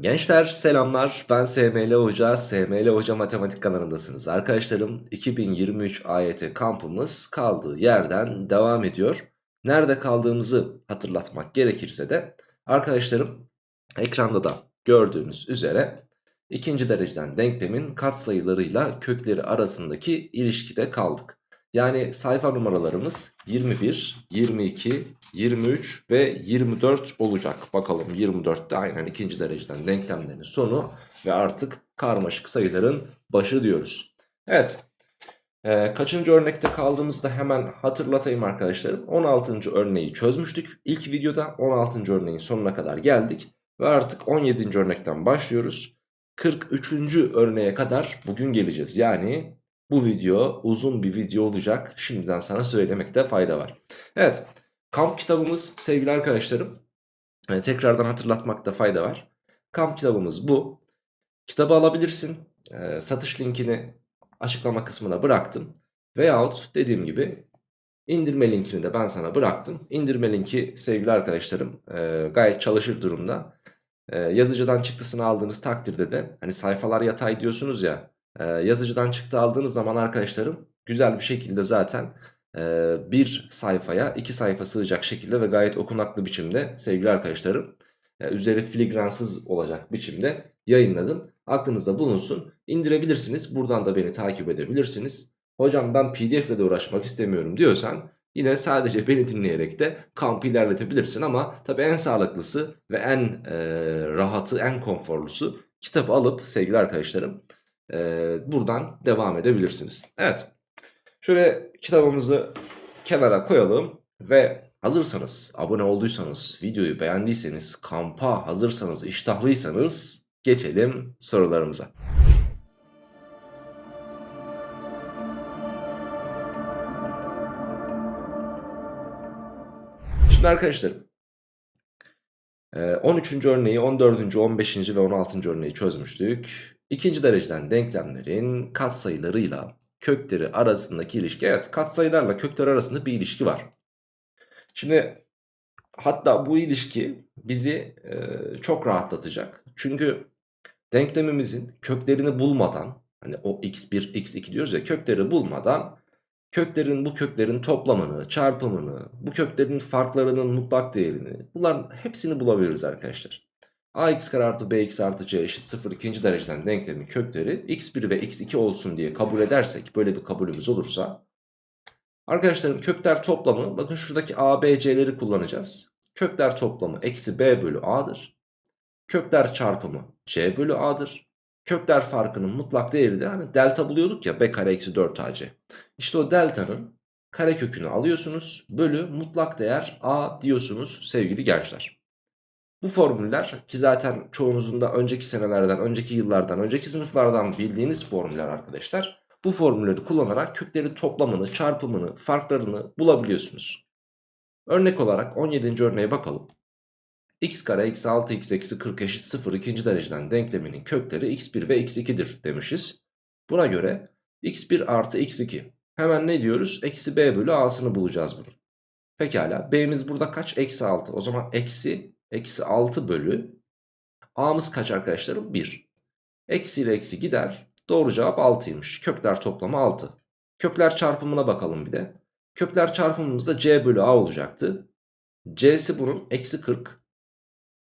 Gençler selamlar ben SML Hoca, SML Hoca Matematik kanalındasınız. Arkadaşlarım 2023 AYT kampımız kaldığı yerden devam ediyor. Nerede kaldığımızı hatırlatmak gerekirse de arkadaşlarım ekranda da gördüğünüz üzere ikinci dereceden denklemin katsayılarıyla kökleri arasındaki ilişkide kaldık. Yani sayfa numaralarımız 21, 22, 23 ve 24 olacak. Bakalım 24'te aynen ikinci dereceden denklemlerin sonu ve artık karmaşık sayıların başı diyoruz. Evet. Ee, kaçıncı örnekte kaldığımızda hemen hatırlatayım arkadaşlarım. 16. örneği çözmüştük. İlk videoda 16. örneğin sonuna kadar geldik. Ve artık 17. örnekten başlıyoruz. 43. örneğe kadar bugün geleceğiz. Yani bu video uzun bir video olacak. Şimdiden sana söylemekte fayda var. Evet. Kamp kitabımız sevgili arkadaşlarım. Yani tekrardan hatırlatmakta fayda var. Kamp kitabımız bu. Kitabı alabilirsin. Ee, satış linkini açıklama kısmına bıraktım. Veyahut dediğim gibi indirme linkini de ben sana bıraktım. İndirme linki sevgili arkadaşlarım e, gayet çalışır durumda. E, yazıcıdan çıktısını aldığınız takdirde de hani sayfalar yatay diyorsunuz ya ee, yazıcıdan çıktı aldığınız zaman arkadaşlarım güzel bir şekilde zaten e, bir sayfaya iki sayfa sığacak şekilde ve gayet okunaklı biçimde sevgili arkadaşlarım e, üzeri filigransız olacak biçimde yayınladım. Aklınızda bulunsun indirebilirsiniz buradan da beni takip edebilirsiniz. Hocam ben pdf ile de uğraşmak istemiyorum diyorsan yine sadece beni dinleyerek de kampı ilerletebilirsin ama tabi en sağlıklısı ve en e, rahatı en konforlusu kitabı alıp sevgili arkadaşlarım e, buradan devam edebilirsiniz. Evet. Şöyle kitabımızı kenara koyalım ve hazırsanız, abone olduysanız, videoyu beğendiyseniz, kampa hazırsanız, iştahlıysanız geçelim sorularımıza. Şimdi arkadaşlar 13. örneği, 14. 15. ve 16. örneği çözmüştük. İkinci dereceden denklemlerin katsayılarıyla kökleri arasındaki ilişki. Evet katsayılarla kökler arasında bir ilişki var. Şimdi hatta bu ilişki bizi e, çok rahatlatacak. Çünkü denklemimizin köklerini bulmadan hani o x1 x2 diyoruz ya kökleri bulmadan köklerin bu köklerin toplamını, çarpımını, bu köklerin farklarının mutlak değerini bunların hepsini bulabiliriz arkadaşlar ax kare artı bx artı c eşit 0 ikinci dereceden denklemin kökleri x1 ve x2 olsun diye kabul edersek böyle bir kabulümüz olursa arkadaşlarım kökler toplamı bakın şuradaki a, b, c'leri kullanacağız. Kökler toplamı eksi b bölü a'dır. Kökler çarpımı c bölü a'dır. Kökler farkının mutlak değeri de hani delta buluyorduk ya b kare eksi 4 ac. İşte o delta'nın kare kökünü alıyorsunuz bölü mutlak değer a diyorsunuz sevgili gençler. Bu formüller ki zaten çoğunuzun da önceki senelerden, önceki yıllardan, önceki sınıflardan bildiğiniz formüller arkadaşlar. Bu formülleri kullanarak kökleri toplamını, çarpımını, farklarını bulabiliyorsunuz. Örnek olarak 17. örneğe bakalım. x kare eksi 6x eksi 40 eşit 0 ikinci dereceden denkleminin kökleri x1 ve x2'dir demişiz. Buna göre x1 artı x2 hemen ne diyoruz? Eksi b bölü a'sını bulacağız bunu. Pekala b'miz burada kaç? Eksi 6 o zaman eksi Eksi 6 bölü A'mız kaç arkadaşlarım? 1. Eksi ile eksi gider. Doğru cevap 6'ymış. Kökler toplamı 6. Kökler çarpımına bakalım bir de. Kökler çarpımımızda C bölü A olacaktı. C'si bunun eksi 40.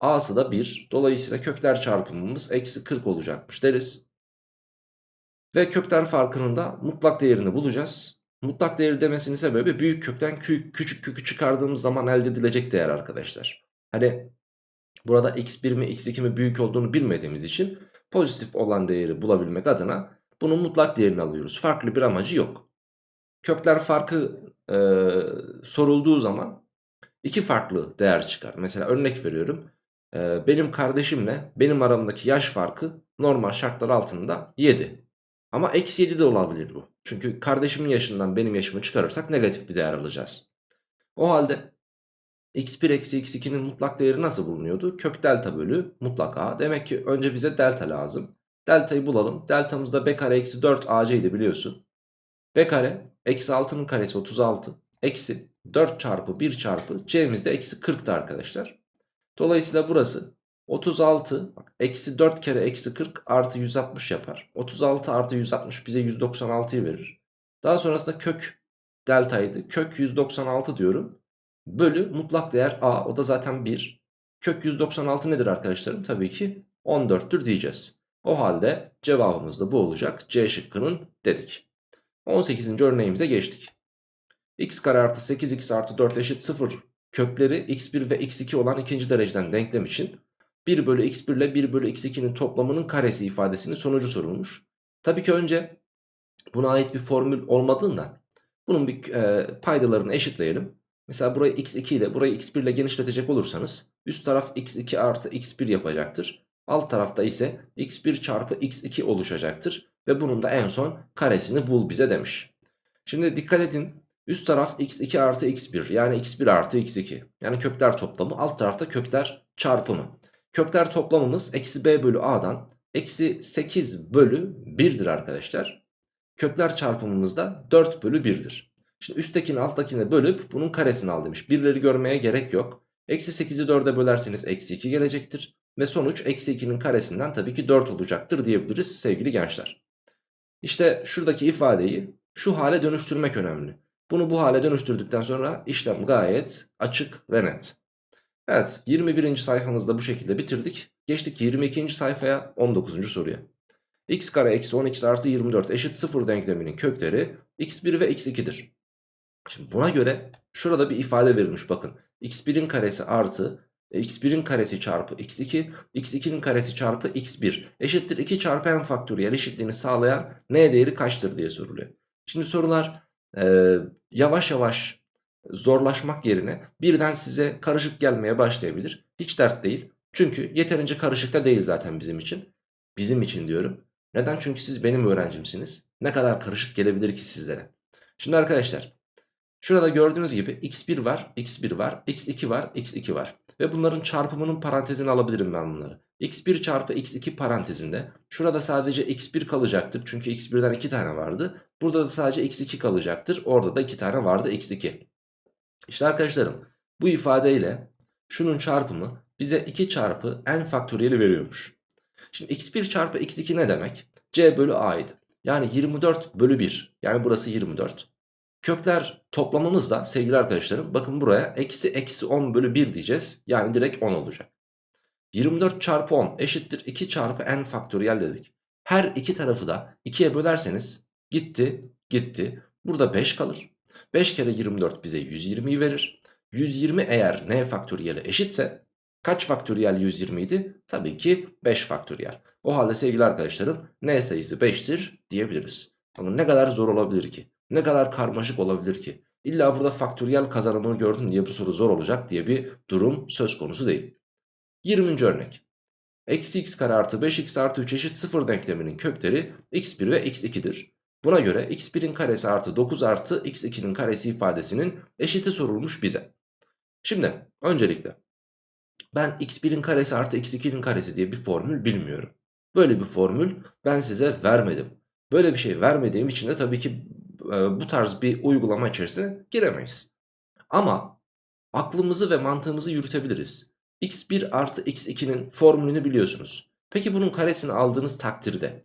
A'sı da 1. Dolayısıyla kökler çarpımımız eksi 40 olacakmış deriz. Ve kökler farkının da mutlak değerini bulacağız. Mutlak değeri demesinin sebebi büyük kökten küçük kökü çıkardığımız zaman elde edilecek değer arkadaşlar. Hani burada x1 mi x2 mi büyük olduğunu bilmediğimiz için pozitif olan değeri bulabilmek adına bunun mutlak değerini alıyoruz. Farklı bir amacı yok. Kökler farkı e, sorulduğu zaman iki farklı değer çıkar. Mesela örnek veriyorum. E, benim kardeşimle benim aramdaki yaş farkı normal şartlar altında 7. Ama eksi 7 de olabilir bu. Çünkü kardeşimin yaşından benim yaşımı çıkarırsak negatif bir değer alacağız. O halde x1 eksi x2'nin mutlak değeri nasıl bulunuyordu? Kök delta bölü mutlak a. Demek ki önce bize delta lazım. Deltayı bulalım. Deltamız da b kare eksi 4 ac idi biliyorsun. b kare eksi 6'nın karesi 36. Eksi 4 çarpı 1 çarpı c'miz de eksi 40'tı arkadaşlar. Dolayısıyla burası 36 bak, eksi 4 kere eksi 40 artı 160 yapar. 36 artı 160 bize 196'yı verir. Daha sonrasında kök deltaydı. Kök 196 diyorum. Bölü mutlak değer a o da zaten 1. Kök 196 nedir arkadaşlarım? Tabii ki 14'tür diyeceğiz. O halde cevabımız da bu olacak. C şıkkının dedik. 18. örneğimize geçtik. x kare artı 8x artı 4 eşit 0 kökleri x1 ve x2 olan ikinci dereceden denklem için 1 bölü x1 ile 1 bölü x2'nin toplamının karesi ifadesinin sonucu sorulmuş. Tabii ki önce buna ait bir formül olmadığından bunun bir e, paydalarını eşitleyelim. Mesela burayı x2 ile burayı x1 ile genişletecek olursanız üst taraf x2 artı x1 yapacaktır. Alt tarafta ise x1 çarpı x2 oluşacaktır. Ve bunun da en son karesini bul bize demiş. Şimdi dikkat edin üst taraf x2 artı x1 yani x1 artı x2 yani kökler toplamı alt tarafta kökler çarpımı. Kökler toplamımız eksi b bölü a'dan eksi 8 bölü 1'dir arkadaşlar. Kökler çarpımımız da 4 bölü 1'dir. Şimdi üsttekini alttakine bölüp bunun karesini al demiş. Birleri görmeye gerek yok. Eksi 8'i 4'e bölerseniz eksi 2 gelecektir. Ve sonuç eksi 2'nin karesinden tabii ki 4 olacaktır diyebiliriz sevgili gençler. İşte şuradaki ifadeyi şu hale dönüştürmek önemli. Bunu bu hale dönüştürdükten sonra işlem gayet açık ve net. Evet 21. sayfamızda bu şekilde bitirdik. Geçtik 22. sayfaya 19. soruya. x kare eksi 10x artı 24 eşit 0 denkleminin kökleri x1 ve x2'dir. Şimdi buna göre şurada bir ifade verilmiş bakın. x1'in karesi artı e, x1'in karesi çarpı x2 x2'nin karesi çarpı x1 eşittir 2 çarpı n faktöriyel eşitliğini sağlayan n değeri kaçtır diye soruluyor. Şimdi sorular e, yavaş yavaş zorlaşmak yerine birden size karışık gelmeye başlayabilir. Hiç dert değil. Çünkü yeterince karışık da değil zaten bizim için. Bizim için diyorum. Neden? Çünkü siz benim öğrencimsiniz. Ne kadar karışık gelebilir ki sizlere? Şimdi arkadaşlar şurada gördüğünüz gibi x1 var, x1 var, x2 var, x2 var. Ve bunların çarpımının parantezini alabilirim ben bunları. x1 çarpı x2 parantezinde şurada sadece x1 kalacaktır. Çünkü x1'den 2 tane vardı. Burada da sadece x2 kalacaktır. Orada da 2 tane vardı x2. İşte arkadaşlarım bu ifadeyle şunun çarpımı bize 2 çarpı n faktöriyeli veriyormuş. Şimdi x1 çarpı x2 ne demek? c bölü a'ydı. Yani 24 bölü 1 yani burası 24. Kökler toplamımız da sevgili arkadaşlarım bakın buraya eksi eksi 10 bölü 1 diyeceğiz. Yani direkt 10 olacak. 24 çarpı 10 eşittir 2 çarpı n faktöriyel dedik. Her iki tarafı da 2'ye bölerseniz gitti gitti. Burada 5 kalır. 5 kere 24 bize 120'yi verir. 120 eğer n faktöriyele eşitse kaç faktöriyel 120 idi? Tabii ki 5 faktöriyel. O halde sevgili arkadaşlarım n sayısı 5'tir diyebiliriz. Ama ne kadar zor olabilir ki? Ne kadar karmaşık olabilir ki? İlla burada faktöriyel kazanımını gördün diye bu soru zor olacak diye bir durum söz konusu değil. 20. örnek. Eksi x kare artı 5x artı 3 eşit 0 denkleminin kökleri x1 ve x2'dir. Buna göre x1'in karesi artı 9 artı x2'nin karesi ifadesinin eşiti sorulmuş bize. Şimdi öncelikle ben x1'in karesi artı x2'nin karesi diye bir formül bilmiyorum. Böyle bir formül ben size vermedim. Böyle bir şey vermediğim için de tabii ki e, bu tarz bir uygulama içerisine giremeyiz. Ama aklımızı ve mantığımızı yürütebiliriz. x1 artı x2'nin formülünü biliyorsunuz. Peki bunun karesini aldığınız takdirde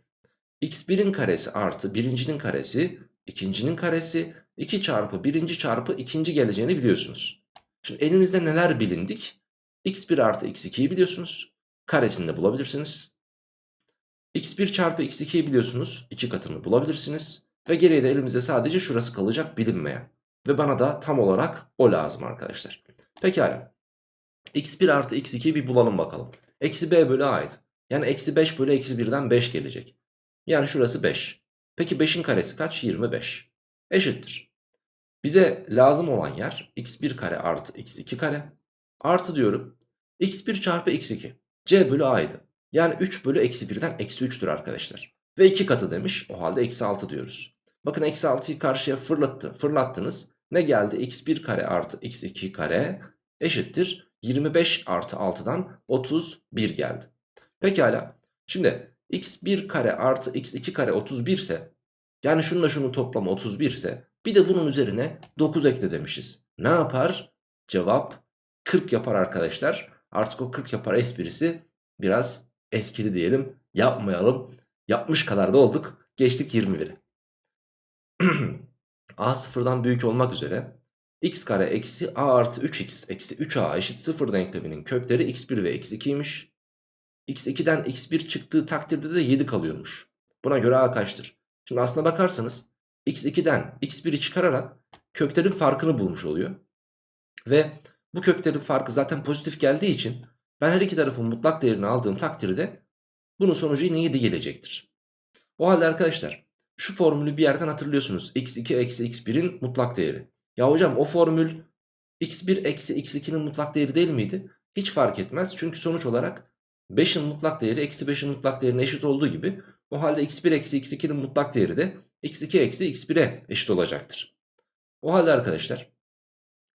x1'in karesi artı birincinin karesi ikincinin karesi 2 çarpı birinci çarpı ikinci geleceğini biliyorsunuz. Şimdi elinizde neler bilindik? x1 artı x2'yi biliyorsunuz. Karesini de bulabilirsiniz. x1 çarpı x2'yi biliyorsunuz. 2 katını bulabilirsiniz. Ve geriye de elimizde sadece şurası kalacak bilinmeyen. Ve bana da tam olarak o lazım arkadaşlar. Pekala. x1 artı x2'yi bir bulalım bakalım. Eksi b bölü a'ydı. Yani eksi 5 bölü eksi 1'den 5 gelecek. Yani şurası 5. Peki 5'in karesi kaç? 25. Eşittir. Bize lazım olan yer x1 kare artı x2 kare. Artı diyorum x1 çarpı x2. c bölü a'ydı. Yani 3 bölü eksi 1'den eksi 3'tür arkadaşlar. Ve 2 katı demiş. O halde eksi 6 diyoruz. Bakın eksi 6'yı karşıya fırlattı. Fırlattınız. Ne geldi? x1 kare artı x2 kare eşittir. 25 artı 6'dan 31 geldi. Pekala. Şimdi x1 kare artı x2 kare 31 ise yani şununla şunun toplamı 31 ise bir de bunun üzerine 9 ekle demişiz. Ne yapar? Cevap 40 yapar arkadaşlar. Artık o 40 yapar esprisi biraz eskidi diyelim. Yapmayalım. Yapmış kadar da olduk. Geçtik 21'e. a sıfırdan büyük olmak üzere x kare eksi a artı 3x eksi 3a eşit 0 denkleminin kökleri x1 ve x2'ymiş. x2'den x1 çıktığı takdirde de 7 kalıyormuş. Buna göre a kaçtır? Şimdi aslına bakarsanız x2'den x1'i çıkararak köklerin farkını bulmuş oluyor. Ve bu köklerin farkı zaten pozitif geldiği için ben her iki tarafın mutlak değerini aldığım takdirde bunun sonucu yine 7 gelecektir. O halde arkadaşlar şu formülü bir yerden hatırlıyorsunuz. x2 eksi x1'in mutlak değeri. Ya hocam o formül x1 eksi x2'nin mutlak değeri değil miydi? Hiç fark etmez. Çünkü sonuç olarak 5'in mutlak değeri eksi 5'in mutlak değerine eşit olduğu gibi o halde x1 eksi x2'nin mutlak değeri de x2 eksi x1'e eşit olacaktır. O halde arkadaşlar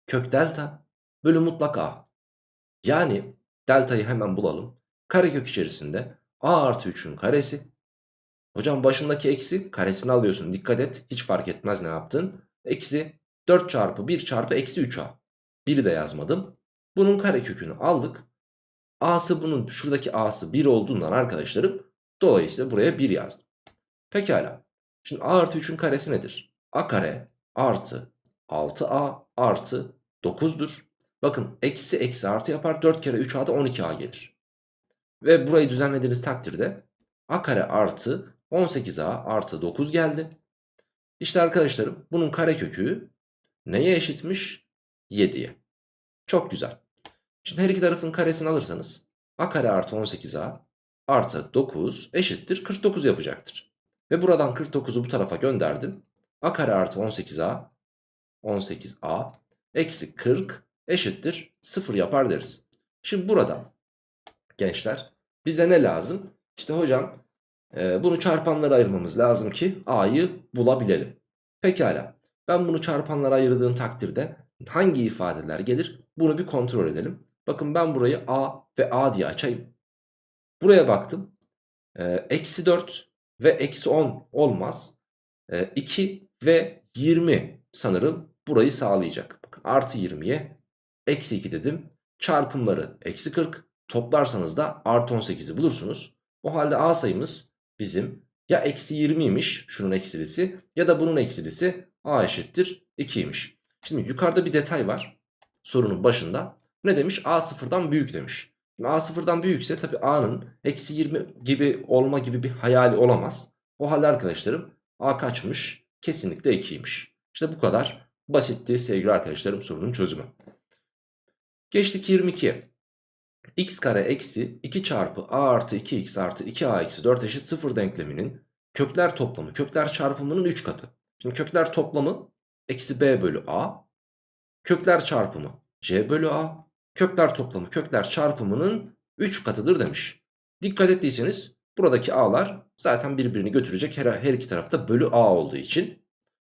kök delta bölü mutlak a. Yani deltayı hemen bulalım. Karekök içerisinde a artı 3'ün karesi. Hocam başındaki eksi karesini alıyorsun. Dikkat et hiç fark etmez ne yaptın. Eksi 4 çarpı 1 çarpı eksi 3a. 1'i de yazmadım. Bunun karekökünü aldık. A'sı bunun şuradaki A'sı 1 olduğundan arkadaşlarım dolayısıyla buraya 1 yazdım. Pekala. Şimdi A artı 3'ün karesi nedir? A kare artı 6A artı 9'dur. Bakın eksi eksi artı yapar 4 kere 3A da 12A gelir. Ve burayı düzenlediğiniz takdirde A kare artı 18A artı 9 geldi. İşte arkadaşlarım bunun karekökü neye eşitmiş? 7'ye. Çok güzel. Şimdi her iki tarafın karesini alırsanız a kare artı 18a artı 9 eşittir 49 yapacaktır. Ve buradan 49'u bu tarafa gönderdim. a kare artı 18a 18a eksi 40 eşittir 0 yapar deriz. Şimdi burada gençler bize ne lazım? İşte hocam e, bunu çarpanlara ayırmamız lazım ki a'yı bulabilelim. Pekala ben bunu çarpanlara ayırdığım takdirde hangi ifadeler gelir? Bunu bir kontrol edelim. Bakın ben burayı A ve A diye açayım. Buraya baktım. Ee, eksi 4 ve eksi 10 olmaz. Ee, 2 ve 20 sanırım burayı sağlayacak. Bakın artı 20'ye eksi 2 dedim. Çarpımları eksi 40. Toplarsanız da artı 18'i bulursunuz. O halde A sayımız bizim ya eksi 20'ymiş şunun eksilisi ya da bunun eksilisi A eşittir 2'ymiş. Şimdi yukarıda bir detay var sorunun başında. Ne demiş? A sıfırdan büyük demiş. Şimdi A sıfırdan büyükse tabi A'nın eksi 20 gibi olma gibi bir hayali olamaz. O halde arkadaşlarım A kaçmış? Kesinlikle 2'ymiş. İşte bu kadar basitti sevgili arkadaşlarım sorunun çözümü. Geçtik 22'ye. X kare eksi 2 çarpı a artı 2x artı 2a eksi 4 eşit 0 denkleminin kökler toplamı kökler çarpımının 3 katı. Şimdi kökler toplamı eksi b bölü a. Kökler çarpımı c bölü a kökler toplamı kökler çarpımının 3 katıdır demiş. Dikkat ettiyseniz buradaki a'lar zaten birbirini götürecek her, her iki tarafta bölü a olduğu için.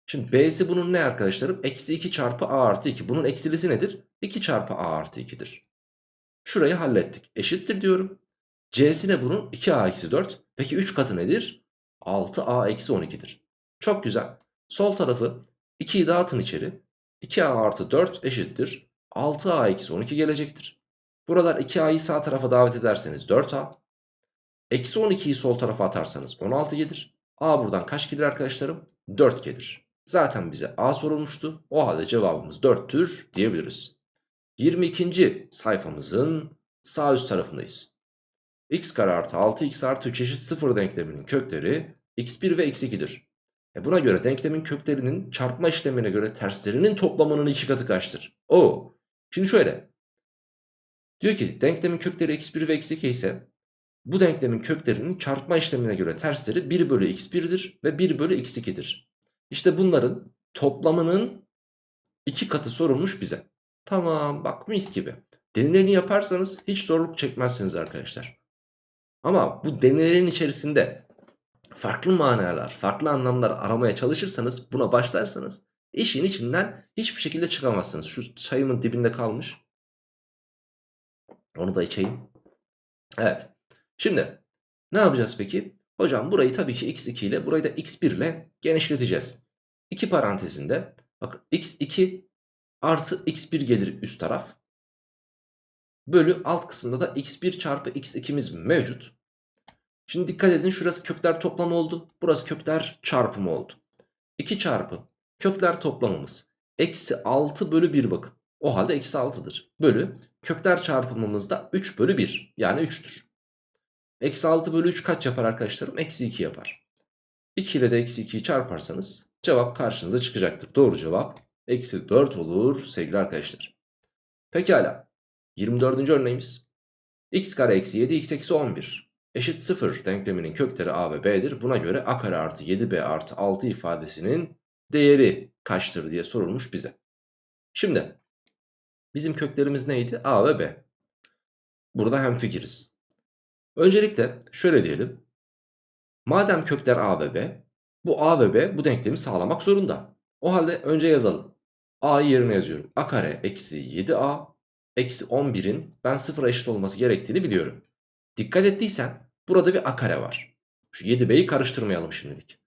Şimdi b'si bunun ne arkadaşlarım? Eksi 2 çarpı a artı 2. Bunun eksilisi nedir? 2 çarpı a artı 2'dir. Şurayı hallettik. Eşittir diyorum. c'si ne bunun? 2a eksi 4. Peki 3 katı nedir? 6a eksi 12'dir. Çok güzel. Sol tarafı 2'yi dağıtın içeri. 2a artı 4 eşittir. 6a eksi 12 gelecektir. Buralar 2a'yı sağ tarafa davet ederseniz 4a. Eksi 12'yi sol tarafa atarsanız 16 gelir. a buradan kaç gelir arkadaşlarım? 4 gelir. Zaten bize a sorulmuştu. O halde cevabımız 4'tür diyebiliriz. 22. sayfamızın sağ üst tarafındayız. x kare artı 6x artı 3 eşit 0 denkleminin kökleri x1 ve x2'dir. E buna göre denklemin köklerinin çarpma işlemine göre terslerinin toplamının iki katı kaçtır? O. Şimdi şöyle. Diyor ki denklemin kökleri x1 ve x2 ise bu denklemin köklerinin çarpma işlemine göre tersleri 1 bölü x1'dir ve 1 bölü x2'dir. İşte bunların toplamının iki katı sorulmuş bize. Tamam bak mis gibi. Denemelerini yaparsanız hiç zorluk çekmezsiniz arkadaşlar. Ama bu denemelerin içerisinde farklı manalar, farklı anlamlar aramaya çalışırsanız, buna başlarsanız işin içinden hiçbir şekilde çıkamazsınız. Şu çayımın dibinde kalmış. Onu da içeyim. Evet. Şimdi ne yapacağız peki? Hocam burayı tabii ki x2 ile burayı da x1 ile genişleteceğiz. İki parantezinde bakın x2 artı x1 gelir üst taraf. Bölü alt kısımda da x1 çarpı x2'miz mevcut. Şimdi dikkat edin şurası kökler toplamı oldu. Burası kökler çarpımı oldu. 2 çarpı kökler toplamımız. Eksi 6 bölü 1 bakın. O halde eksi 6'dır. Bölü kökler çarpımımız da 3 bölü 1 yani 3'tür. Eksi 6 bölü 3 kaç yapar arkadaşlarım? Eksi 2 yapar. 2 ile de eksi 2'yi çarparsanız cevap karşınıza çıkacaktır. Doğru cevap eksi 4 olur sevgili arkadaşlar. Pekala 24. örneğimiz. x kare eksi 7 x eksi 11 eşit 0 denkleminin kökleri a ve b'dir. Buna göre a kare artı 7b artı 6 ifadesinin değeri kaçtır diye sorulmuş bize. Şimdi bizim köklerimiz neydi? a ve b. Burada hemfikiriz. Öncelikle şöyle diyelim. Madem kökler a ve b, bu a ve b bu denklemi sağlamak zorunda. O halde önce yazalım. A'yı yerine yazıyorum. a kare eksi 7a eksi 11'in ben sıfıra eşit olması gerektiğini biliyorum. Dikkat ettiysen burada bir a kare var. Şu 7b'yi karıştırmayalım şimdilik.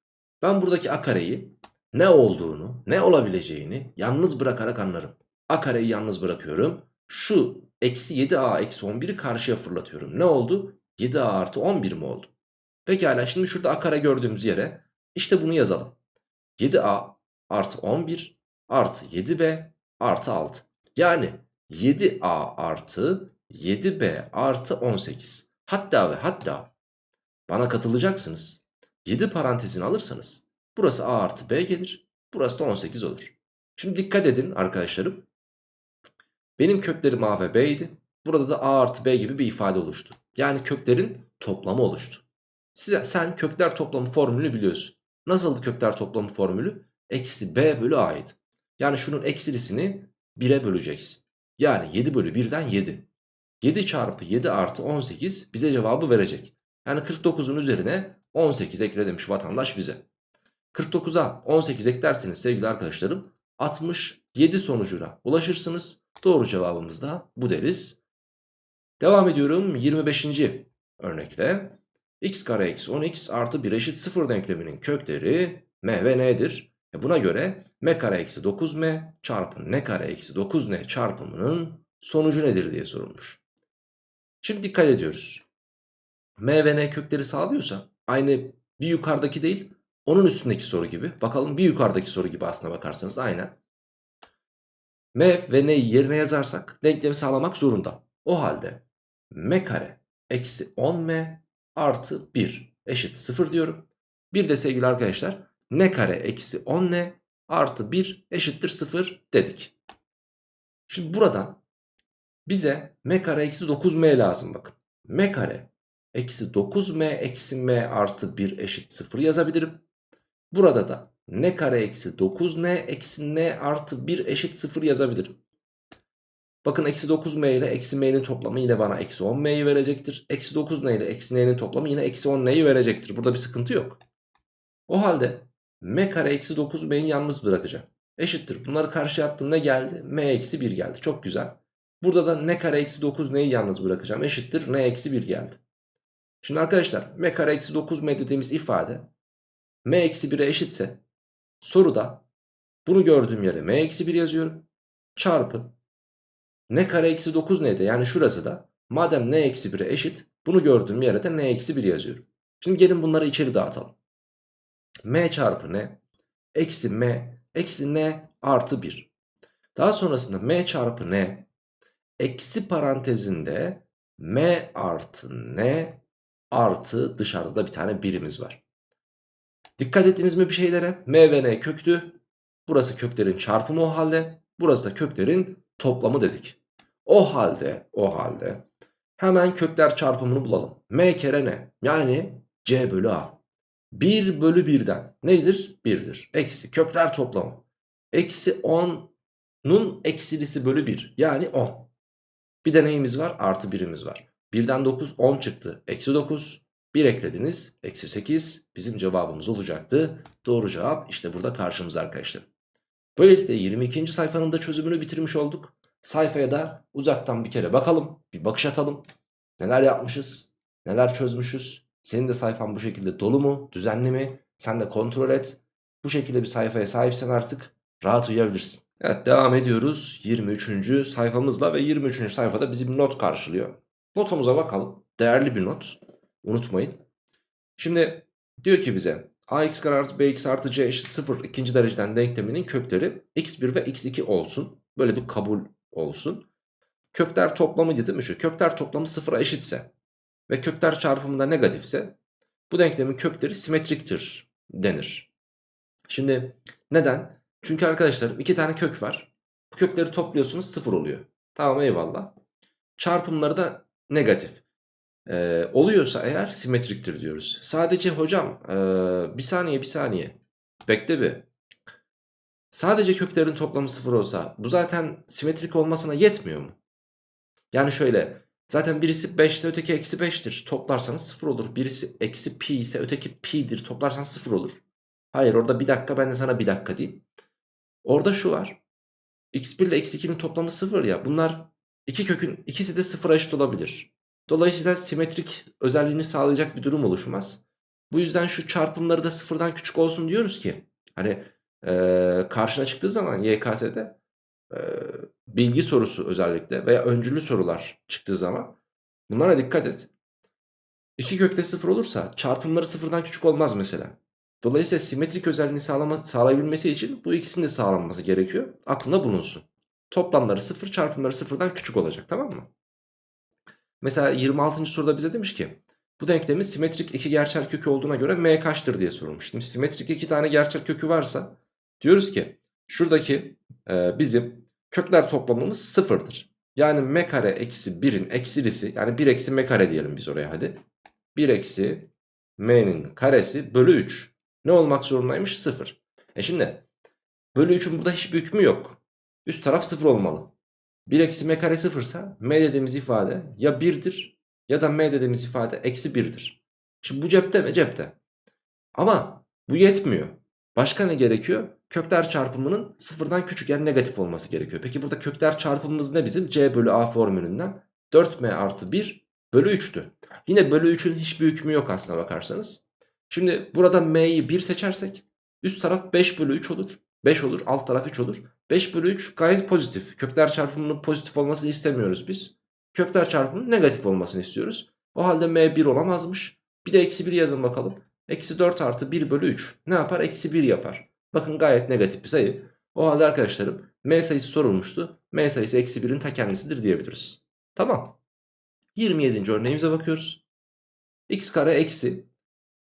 Ben buradaki a kareyi ne olduğunu, ne olabileceğini yalnız bırakarak anlarım. a kareyi yalnız bırakıyorum. Şu eksi 7a eksi 11'i karşıya fırlatıyorum. Ne oldu? 7a artı 11 mi oldu? Pekala şimdi şurada a kare gördüğümüz yere işte bunu yazalım. 7a artı 11 artı 7b artı 6. Yani 7a artı 7b artı 18. Hatta ve hatta bana katılacaksınız. 7 parantezini alırsanız burası a artı b gelir. Burası da 18 olur. Şimdi dikkat edin arkadaşlarım. Benim köklerim a ve b idi. Burada da a artı b gibi bir ifade oluştu. Yani köklerin toplamı oluştu. Size, sen kökler toplamı formülünü biliyorsun. Nasıldı kökler toplamı formülü? Eksi b bölü a'ydı. Yani şunun eksilisini 1'e böleceksin. Yani 7 bölü 1'den 7. 7 çarpı 7 artı 18 bize cevabı verecek. Yani 49'un üzerine 18 ekle demiş vatandaş bize. 49'a 18 eklerseniz sevgili arkadaşlarım 67 sonucuna ulaşırsınız. Doğru cevabımız da bu deriz. Devam ediyorum 25. örnekle. x kare eksi 10x artı 1 eşit 0 denkleminin kökleri m ve n'dir. E buna göre m kare eksi 9m çarpı n kare eksi 9n çarpımının sonucu nedir diye sorulmuş. Şimdi dikkat ediyoruz. m ve n kökleri sağlıyorsa aynı bir yukarıdaki değil onun üstündeki soru gibi. Bakalım bir yukarıdaki soru gibi aslına bakarsanız aynen. m ve n'yi yerine yazarsak denklemi sağlamak zorunda. O halde m kare eksi 10m artı 1 eşit 0 diyorum. Bir de sevgili arkadaşlar n kare eksi 10n artı 1 eşittir 0 dedik. Şimdi buradan bize m kare eksi 9m lazım bakın. m kare eksi 9m eksi m artı 1 eşit 0 yazabilirim. Burada da n kare eksi 9n eksi n artı 1 eşit 0 yazabilirim. Bakın eksi 9m ile eksi m'nin toplamı yine bana eksi 10m'yi verecektir. Eksi 9n ile eksi n'nin toplamı yine eksi 10n'yi verecektir. Burada bir sıkıntı yok. O halde m kare eksi 9m'yi yalnız bırakacağım. Eşittir. Bunları karşıya attım ne geldi? m eksi 1 geldi. Çok güzel. Burada da n kare eksi 9n'yi yalnız bırakacağım. Eşittir. n eksi 1 geldi. Şimdi arkadaşlar m kare eksi 9m dediğimiz ifade m eksi 1'e eşitse soruda bunu gördüğüm yere m eksi 1 yazıyorum. Çarpı n kare eksi 9 neydi? Yani şurası da madem n eksi 1'e eşit bunu gördüğüm yere de n eksi 1 yazıyorum. Şimdi gelin bunları içeri dağıtalım. M çarpı n eksi m eksi n artı 1. Daha sonrasında m çarpı n eksi parantezinde m artı n artı dışarıda da bir tane birimiz var. Dikkat ettiniz mi bir şeylere? M ve N köktü. Burası köklerin çarpımı o halde. Burası da köklerin toplamı dedik. O halde, o halde hemen kökler çarpımını bulalım. M kere ne? Yani C bölü A. 1 bölü 1'den nedir? 1'dir. Eksi kökler toplamı. Eksi 10'nun eksilisi bölü 1 yani 10. Bir de neyimiz var? Artı 1'imiz var. 1'den 9 10 çıktı. Eksi 9. 1 eklediniz. Eksi 8 bizim cevabımız olacaktı. Doğru cevap işte burada karşımızda arkadaşlar. Böylelikle 22. sayfanın da çözümünü bitirmiş olduk. Sayfaya da uzaktan bir kere bakalım. Bir bakış atalım. Neler yapmışız? Neler çözmüşüz? Senin de sayfan bu şekilde dolu mu? Düzenli mi? Sen de kontrol et. Bu şekilde bir sayfaya sahipsen artık Rahat uyuyabilirsin. Evet devam ediyoruz 23. sayfamızla ve 23. sayfada bizim not karşılıyor. Notumuza bakalım. Değerli bir not. Unutmayın. Şimdi diyor ki bize ax kare artı bx artı c eşit 0 ikinci dereceden denkleminin kökleri x1 ve x2 olsun. Böyle bir kabul olsun. Kökler toplamı değil mi şu? Kökler toplamı sıfıra eşitse ve kökler çarpımı da negatifse bu denklemin kökleri simetriktir denir. Şimdi neden? Çünkü arkadaşlar iki tane kök var. Bu kökleri topluyorsunuz sıfır oluyor. Tamam eyvallah. Çarpımları da negatif. Ee, oluyorsa eğer simetriktir diyoruz. Sadece hocam ee, bir saniye bir saniye. Bekle bir. Sadece köklerin toplamı sıfır olsa bu zaten simetrik olmasına yetmiyor mu? Yani şöyle zaten birisi 5 ise öteki eksi 5'tir. Toplarsanız 0 olur. Birisi eksi pi ise öteki pi'dir. Toplarsanız 0 olur. Hayır orada bir dakika ben de sana bir dakika diyeyim. Orada şu var. x1 ile x2'nin toplamı 0 ya. Bunlar iki kökün ikisi de 0'a eşit olabilir. Dolayısıyla simetrik özelliğini sağlayacak bir durum oluşmaz. Bu yüzden şu çarpımları da sıfırdan küçük olsun diyoruz ki. Hani ee, karşına çıktığı zaman YKS'de bilgi sorusu özellikle veya öncülü sorular çıktığı zaman bunlara dikkat et. İki kökte sıfır olursa çarpımları sıfırdan küçük olmaz mesela. Dolayısıyla simetrik özelliğini sağlama, sağlayabilmesi için bu ikisinin de sağlanması gerekiyor. Aklında bulunsun. Toplamları sıfır çarpımları sıfırdan küçük olacak tamam mı? Mesela 26. soruda bize demiş ki bu denklemin simetrik iki gerçel kökü olduğuna göre m kaçtır diye sorulmuş. Şimdi simetrik iki tane gerçel kökü varsa diyoruz ki şuradaki e, bizim kökler toplamımız sıfırdır. Yani m kare eksi 1'in eksilisi yani 1 eksi m kare diyelim biz oraya hadi. 1 eksi m'nin karesi bölü 3. Ne olmak zorundaymış? 0. E şimdi bölü 3'ün burada hiçbir hükmü yok. Üst taraf 0 olmalı. 1 eksi m kare 0 ise m dediğimiz ifade ya 1'dir ya da m dediğimiz ifade eksi 1'dir. Şimdi bu cepte mi? Cepte. Ama bu yetmiyor. Başka ne gerekiyor? Kökler çarpımının sıfırdan küçük yani negatif olması gerekiyor. Peki burada kökler çarpımımız ne bizim? C bölü A formülünden 4M artı 1 bölü 3'tü. Yine bölü 3'ün hiçbir hükmü yok aslına bakarsanız. Şimdi burada M'yi 1 seçersek üst taraf 5 bölü 3 olur. 5 olur alt taraf 3 olur. 5 bölü 3 gayet pozitif. Kökler çarpımının pozitif olmasını istemiyoruz biz. Kökler çarpımının negatif olmasını istiyoruz. O halde M 1 olamazmış. Bir de eksi 1 yazın bakalım. Eksi 4 artı 1 bölü 3 ne yapar? Eksi 1 yapar. Bakın gayet negatif bir sayı. O halde arkadaşlarım M sayısı sorulmuştu. M sayısı eksi 1'in ta kendisidir diyebiliriz. Tamam. 27. örneğimize bakıyoruz. x kare eksi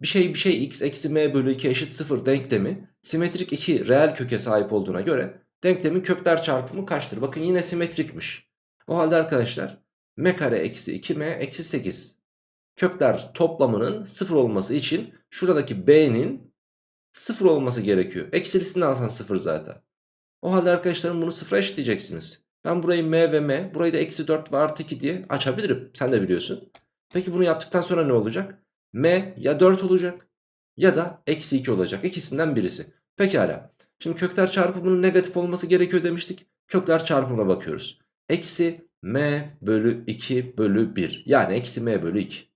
bir şey bir şey x eksi m bölü 2 eşit 0 denklemi simetrik 2 reel köke sahip olduğuna göre denklemin kökler çarpımı kaçtır? Bakın yine simetrikmiş. O halde arkadaşlar m kare eksi 2m eksi 8 kökler toplamının 0 olması için şuradaki b'nin 0 olması gerekiyor. Eksilisini alsan 0 zaten. O halde arkadaşlarım bunu 0'a eşitleyeceksiniz. Ben burayı m ve m burayı da eksi 4 ve artı 2 diye açabilirim. Sen de biliyorsun. Peki bunu yaptıktan sonra ne olacak? m ya 4 olacak ya da eksi 2 olacak. İkisinden birisi. Pekala. Şimdi kökler çarpımının negatif olması gerekiyor demiştik. Kökler çarpımına bakıyoruz. Eksi m bölü 2 bölü 1. Yani eksi m bölü 2.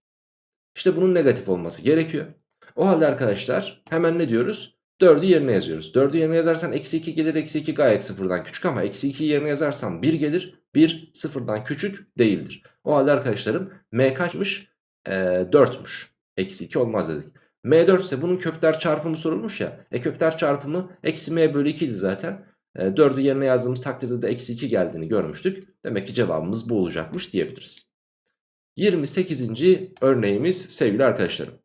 İşte bunun negatif olması gerekiyor. O halde arkadaşlar hemen ne diyoruz? 4'ü yerine yazıyoruz. 4'ü yerine yazarsan eksi 2 gelir. Eksi 2 gayet sıfırdan küçük ama eksi 2'yi yerine yazarsam 1 gelir. 1 sıfırdan küçük değildir. O halde arkadaşlarım m kaçmış? Ee, 4'müş. Eksi 2 olmaz dedik. m4 ise bunun kökler çarpımı sorulmuş ya. E kökler çarpımı eksi m bölü 2 idi zaten. E, 4'ü yerine yazdığımız takdirde de eksi 2 geldiğini görmüştük. Demek ki cevabımız bu olacakmış diyebiliriz. 28. örneğimiz sevgili arkadaşlarım.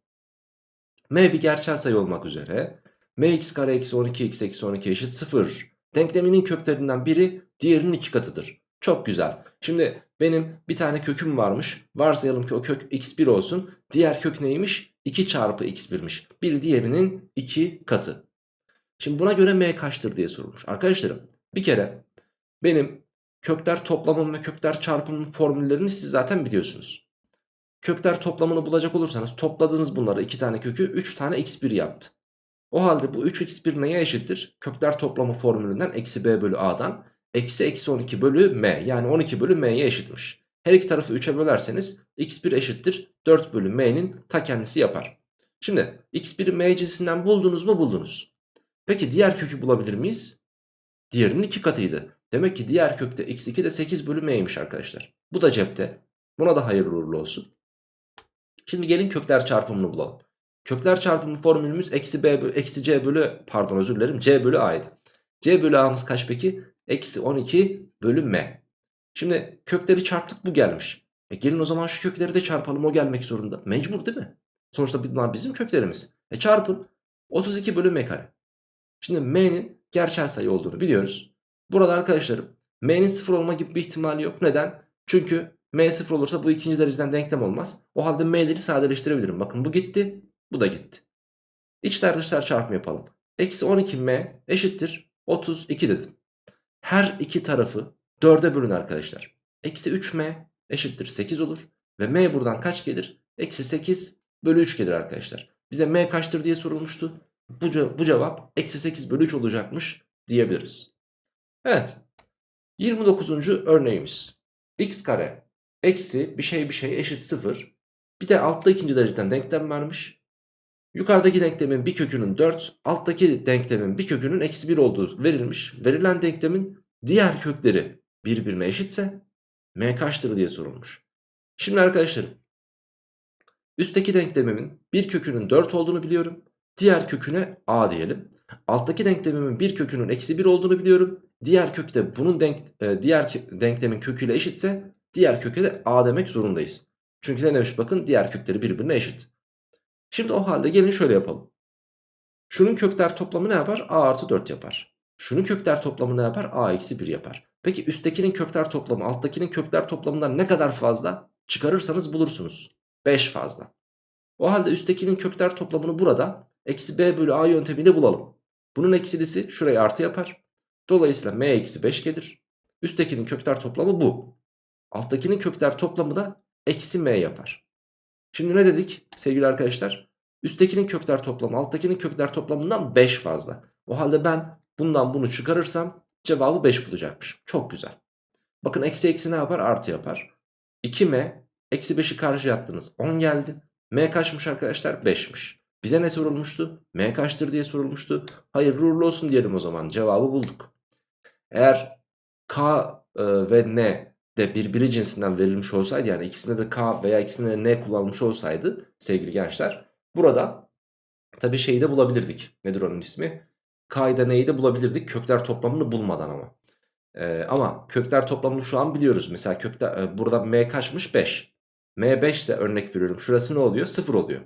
M bir gerçel sayı olmak üzere mx kare eksi 12x eksi 12 eşit 0 denkleminin köklerinden biri diğerinin iki katıdır. Çok güzel. Şimdi benim bir tane köküm varmış. Varsayalım ki o kök x1 olsun. Diğer kök neymiş? 2 çarpı x1'miş. Bir diğerinin 2 katı. Şimdi buna göre m kaçtır diye sorulmuş. Arkadaşlarım bir kere benim kökler toplamım ve kökler çarpımın formüllerini siz zaten biliyorsunuz. Kökler toplamını bulacak olursanız topladığınız bunları 2 tane kökü 3 tane x1 yaptı. O halde bu 3x1 neye eşittir? Kökler toplamı formülünden eksi b bölü a'dan eksi eksi 12 bölü m yani 12 bölü m'ye eşitmiş. Her iki tarafı 3'e bölerseniz x1 eşittir 4 bölü m'nin ta kendisi yapar. Şimdi x1'i m cinsinden buldunuz mu buldunuz. Peki diğer kökü bulabilir miyiz? Diğerinin 2 katıydı. Demek ki diğer kökte x2 de 8 bölü m'ymiş arkadaşlar. Bu da cepte. Buna da hayırlı uğurlu olsun. Şimdi gelin kökler çarpımını bulalım. Kökler çarpımı formülümüz eksi, b, eksi c bölü pardon özür dilerim c bölü a'ydı. c bölü a'mız kaç peki? Eksi 12 bölü m. Şimdi kökleri çarptık bu gelmiş. E gelin o zaman şu kökleri de çarpalım o gelmek zorunda. Mecbur değil mi? Sonuçta bunlar bizim köklerimiz. E çarpın 32 bölü m kare. Şimdi m'nin gerçel sayı olduğunu biliyoruz. Burada arkadaşlarım m'nin sıfır olma gibi bir ihtimali yok. Neden? Çünkü m sıfır olursa bu ikinci dereceden denklem olmaz. O halde m'leri sadeleştirebilirim. Bakın bu gitti bu da gitti. İçler dışlar çarpımı yapalım. Eksi 12m eşittir 32 dedim. Her iki tarafı 4'e bölün arkadaşlar. Eksi 3m eşittir 8 olur. Ve m buradan kaç gelir? Eksi 8 bölü 3 gelir arkadaşlar. Bize m kaçtır diye sorulmuştu. Bu, ce bu cevap eksi 8 bölü 3 olacakmış diyebiliriz. Evet. 29. örneğimiz. x kare eksi bir şey bir şey eşit 0. Bir de altta ikinci dereceden denklem vermiş. Yukarıdaki denklemin bir kökünün 4, alttaki denklemin bir kökünün eksi 1 olduğu verilmiş. Verilen denklemin diğer kökleri birbirine eşitse m kaçtır diye sorulmuş. Şimdi arkadaşlarım üstteki denklemimin bir kökünün 4 olduğunu biliyorum. Diğer köküne a diyelim. Alttaki denklemimin bir kökünün eksi 1 olduğunu biliyorum. Diğer kökte bunun denk, e, diğer denklemin köküyle eşitse diğer köke de a demek zorundayız. Çünkü ne demiş bakın diğer kökleri birbirine eşit. Şimdi o halde gelin şöyle yapalım. Şunun kökler toplamı ne yapar? a artı 4 yapar. Şunun kökler toplamı ne yapar? a eksi 1 yapar. Peki üsttekinin kökler toplamı alttakinin kökler toplamından ne kadar fazla? Çıkarırsanız bulursunuz. 5 fazla. O halde üsttekinin kökler toplamını burada eksi b bölü a yöntemiyle bulalım. Bunun eksilisi şuraya artı yapar. Dolayısıyla m eksi 5 gelir. Üsttekinin kökler toplamı bu. Alttakinin kökler toplamı da eksi m yapar. Şimdi ne dedik sevgili arkadaşlar? Üsttekinin kökler toplamı alttakinin kökler toplamından 5 fazla. O halde ben bundan bunu çıkarırsam cevabı 5 bulacakmışım. Çok güzel. Bakın eksi eksi ne yapar? Artı yapar. 2m eksi 5'i karşı yaptınız. 10 geldi. m kaçmış arkadaşlar? 5'miş. Bize ne sorulmuştu? m kaçtır diye sorulmuştu. Hayırlı uğurlu olsun diyelim o zaman. Cevabı bulduk. Eğer k e, ve n de birbiri cinsinden verilmiş olsaydı yani ikisinde de K veya ikisinde de N kullanmış olsaydı sevgili gençler burada tabi şeyi de bulabilirdik. Nedir onun ismi? K'yı da N'yi de bulabilirdik kökler toplamını bulmadan ama. Ee, ama kökler toplamını şu an biliyoruz. Mesela kökler, e, burada M kaçmış 5. M 5 ise örnek veriyorum şurası ne oluyor? 0 oluyor.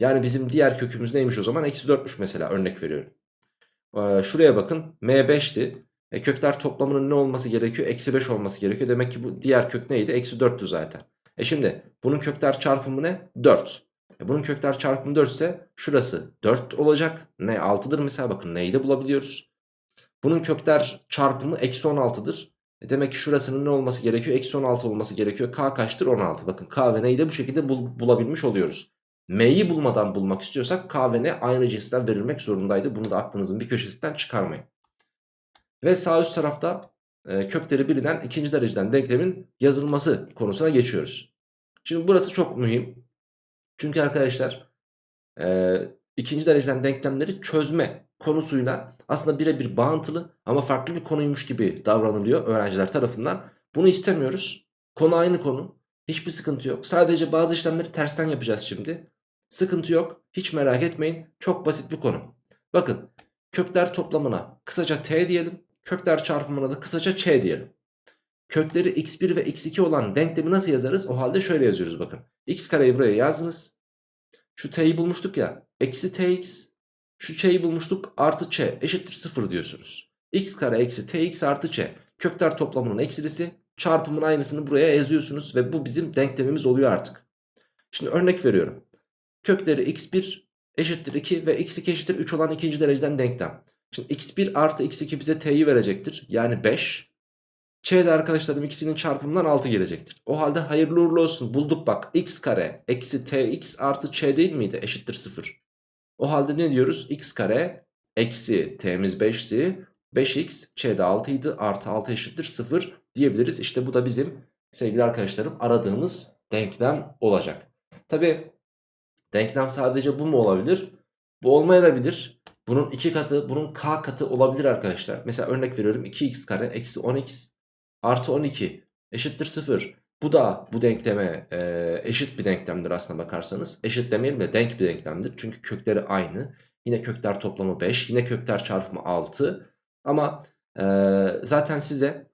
Yani bizim diğer kökümüz neymiş o zaman? Eksi 4'müş mesela örnek veriyorum. Ee, şuraya bakın M 5'ti. E kökler toplamının ne olması gerekiyor? Eksi 5 olması gerekiyor. Demek ki bu diğer kök neydi? Eksi 4'tü zaten. E şimdi bunun kökler çarpımı ne? 4. E bunun kökler çarpımı 4 ise şurası 4 olacak. Ne 6'dır mesela bakın neyi de bulabiliyoruz. Bunun kökler çarpımı eksi 16'dır. E demek ki şurasının ne olması gerekiyor? Eksi 16 olması gerekiyor. K kaçtır? 16. Bakın K ve N'yi de bu şekilde bul bulabilmiş oluyoruz. M'yi bulmadan bulmak istiyorsak K ve N aynı cinsten verilmek zorundaydı. Bunu da aklınızın bir köşesinden çıkarmayın. Ve sağ üst tarafta e, kökleri bilinen ikinci dereceden denklemin yazılması konusuna geçiyoruz. Şimdi burası çok mühim. Çünkü arkadaşlar e, ikinci dereceden denklemleri çözme konusuyla aslında birebir bağıntılı ama farklı bir konuymuş gibi davranılıyor öğrenciler tarafından. Bunu istemiyoruz. Konu aynı konu. Hiçbir sıkıntı yok. Sadece bazı işlemleri tersten yapacağız şimdi. Sıkıntı yok. Hiç merak etmeyin. Çok basit bir konu. Bakın kökler toplamına kısaca t diyelim. Kökler çarpımına da kısaca ç diyelim. Kökleri x1 ve x2 olan denklemi nasıl yazarız? O halde şöyle yazıyoruz bakın. x kareyi buraya yazdınız. Şu t'yi bulmuştuk ya. Eksi tx. Şu ç'yi bulmuştuk. Artı ç eşittir 0 diyorsunuz. x kare eksi tx artı ç. Kökler toplamının eksilisi. Çarpımın aynısını buraya yazıyorsunuz. Ve bu bizim denklemimiz oluyor artık. Şimdi örnek veriyorum. Kökleri x1 eşittir 2 ve x2 eşittir 3 olan ikinci dereceden denklem. Şimdi x1 artı x2 bize t'yi verecektir. Yani 5. Ç de arkadaşlarım ikisinin çarpımından 6 gelecektir. O halde hayırlı uğurlu olsun. Bulduk bak. x kare eksi tx artı ç değil miydi? Eşittir 0. O halde ne diyoruz? x kare eksi t'miz 5'ti. 5x ç de 6 idi. Artı 6 eşittir 0 diyebiliriz. İşte bu da bizim sevgili arkadaşlarım aradığımız denklem olacak. Tabi denklem sadece bu mu olabilir? Bu olmayabilir. Bunun 2 katı, bunun k katı olabilir arkadaşlar. Mesela örnek veriyorum 2x kare eksi 10x artı 12 eşittir 0. Bu da bu denkleme e, eşit bir denklemdir aslına bakarsanız. Eşit demeyelim de denk bir denklemdir. Çünkü kökleri aynı. Yine kökler toplamı 5. Yine kökler çarpımı 6. Ama e, zaten size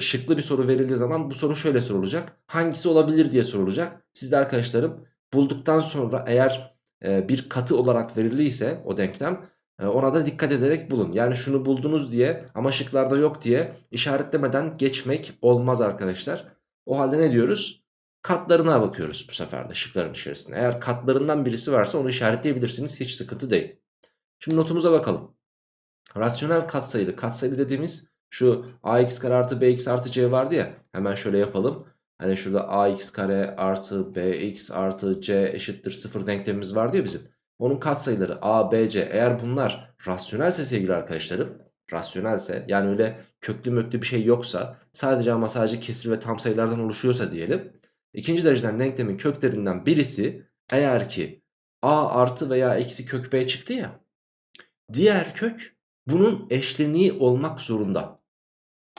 şıklı bir soru verildiği zaman bu soru şöyle sorulacak. Hangisi olabilir diye sorulacak. Siz de arkadaşlarım bulduktan sonra eğer bir katı olarak verildiyse o denklem e, ona da dikkat ederek bulun. Yani şunu buldunuz diye ama şıklarda yok diye işaretlemeden geçmek olmaz arkadaşlar. O halde ne diyoruz? Katlarına bakıyoruz bu sefer de şıkların içerisinde. Eğer katlarından birisi varsa onu işaretleyebilirsiniz. Hiç sıkıntı değil. Şimdi notumuza bakalım. Rasyonel katsayılı. Katsayılı dediğimiz şu ax kare artı bx artı c vardı ya. Hemen şöyle yapalım. Hani şurada ax kare artı bx artı c eşittir 0 denklemimiz vardı ya bizim. Onun katsayıları a, b, c eğer bunlar rasyonelse sevgili arkadaşlarım rasyonelse yani öyle köklü möklü bir şey yoksa sadece ama sadece kesir ve tam sayılardan oluşuyorsa diyelim. ikinci dereceden denklemin köklerinden birisi eğer ki a artı veya eksi kök b çıktı ya diğer kök bunun eşleniği olmak zorunda.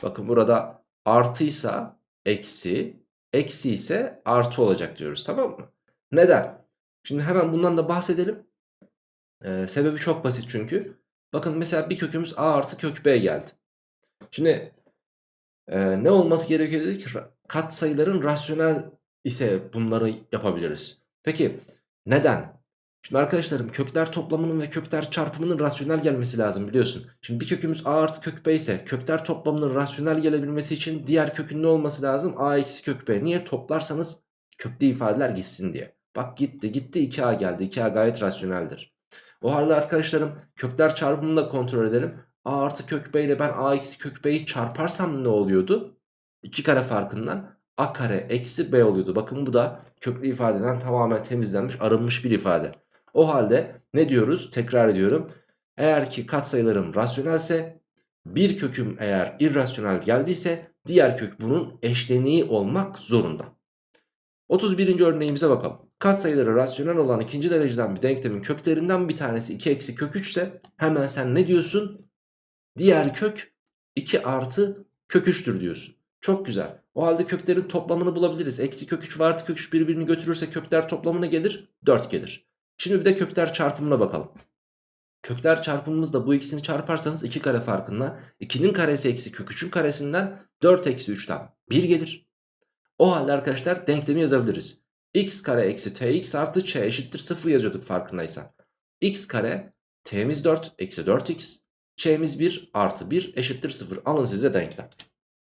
Bakın burada artıysa eksi, eksi ise artı olacak diyoruz tamam mı? Neden? Şimdi hemen bundan da bahsedelim. Ee, sebebi çok basit çünkü. Bakın mesela bir kökümüz a artı kök b geldi. Şimdi e, ne olması gerekiyor dedik? Kat sayıların rasyonel ise bunları yapabiliriz. Peki neden? Şimdi arkadaşlarım kökler toplamının ve kökler çarpımının rasyonel gelmesi lazım biliyorsun. Şimdi bir kökümüz a artı kök b ise kökler toplamının rasyonel gelebilmesi için diğer kökün ne olması lazım? a eksi kök b. Niye? Toplarsanız köklü ifadeler gitsin diye. Bak gitti gitti 2a geldi. 2a gayet rasyoneldir. O halde arkadaşlarım kökler çarpımını da kontrol edelim. a artı kök b ile ben a eksi kök b'yi çarparsam ne oluyordu? 2 kare farkından a kare eksi b oluyordu. Bakın bu da köklü ifadeden tamamen temizlenmiş arınmış bir ifade. O halde ne diyoruz? Tekrar ediyorum. Eğer ki katsayılarım rasyonelse bir köküm eğer irrasyonel geldiyse diğer kök bunun eşleniği olmak zorunda. 31. örneğimize bakalım. Katsayıları rasyonel olan ikinci dereceden bir denklemin köklerinden bir tanesi 2 eksi kök 3 ise hemen sen ne diyorsun? Diğer kök 2 artı kök 3'tür diyorsun. Çok güzel. O halde köklerin toplamını bulabiliriz. Eksi kök 3 ve artı kök 3 birbirini götürürse kökler toplamına gelir 4 gelir. Şimdi bir de kökler çarpımına bakalım. Kökler çarpımımızda bu ikisini çarparsanız 2 kare farkında 2'nin karesi eksi kök 3'ün karesinden 4 eksi 3'ten 1 gelir. O halde arkadaşlar denklemi yazabiliriz. x kare eksi tx artı ç eşittir 0 yazıyorduk farkındaysan. x kare t'miz 4 eksi 4x ç'miz 1 artı 1 eşittir 0. Alın size denklem.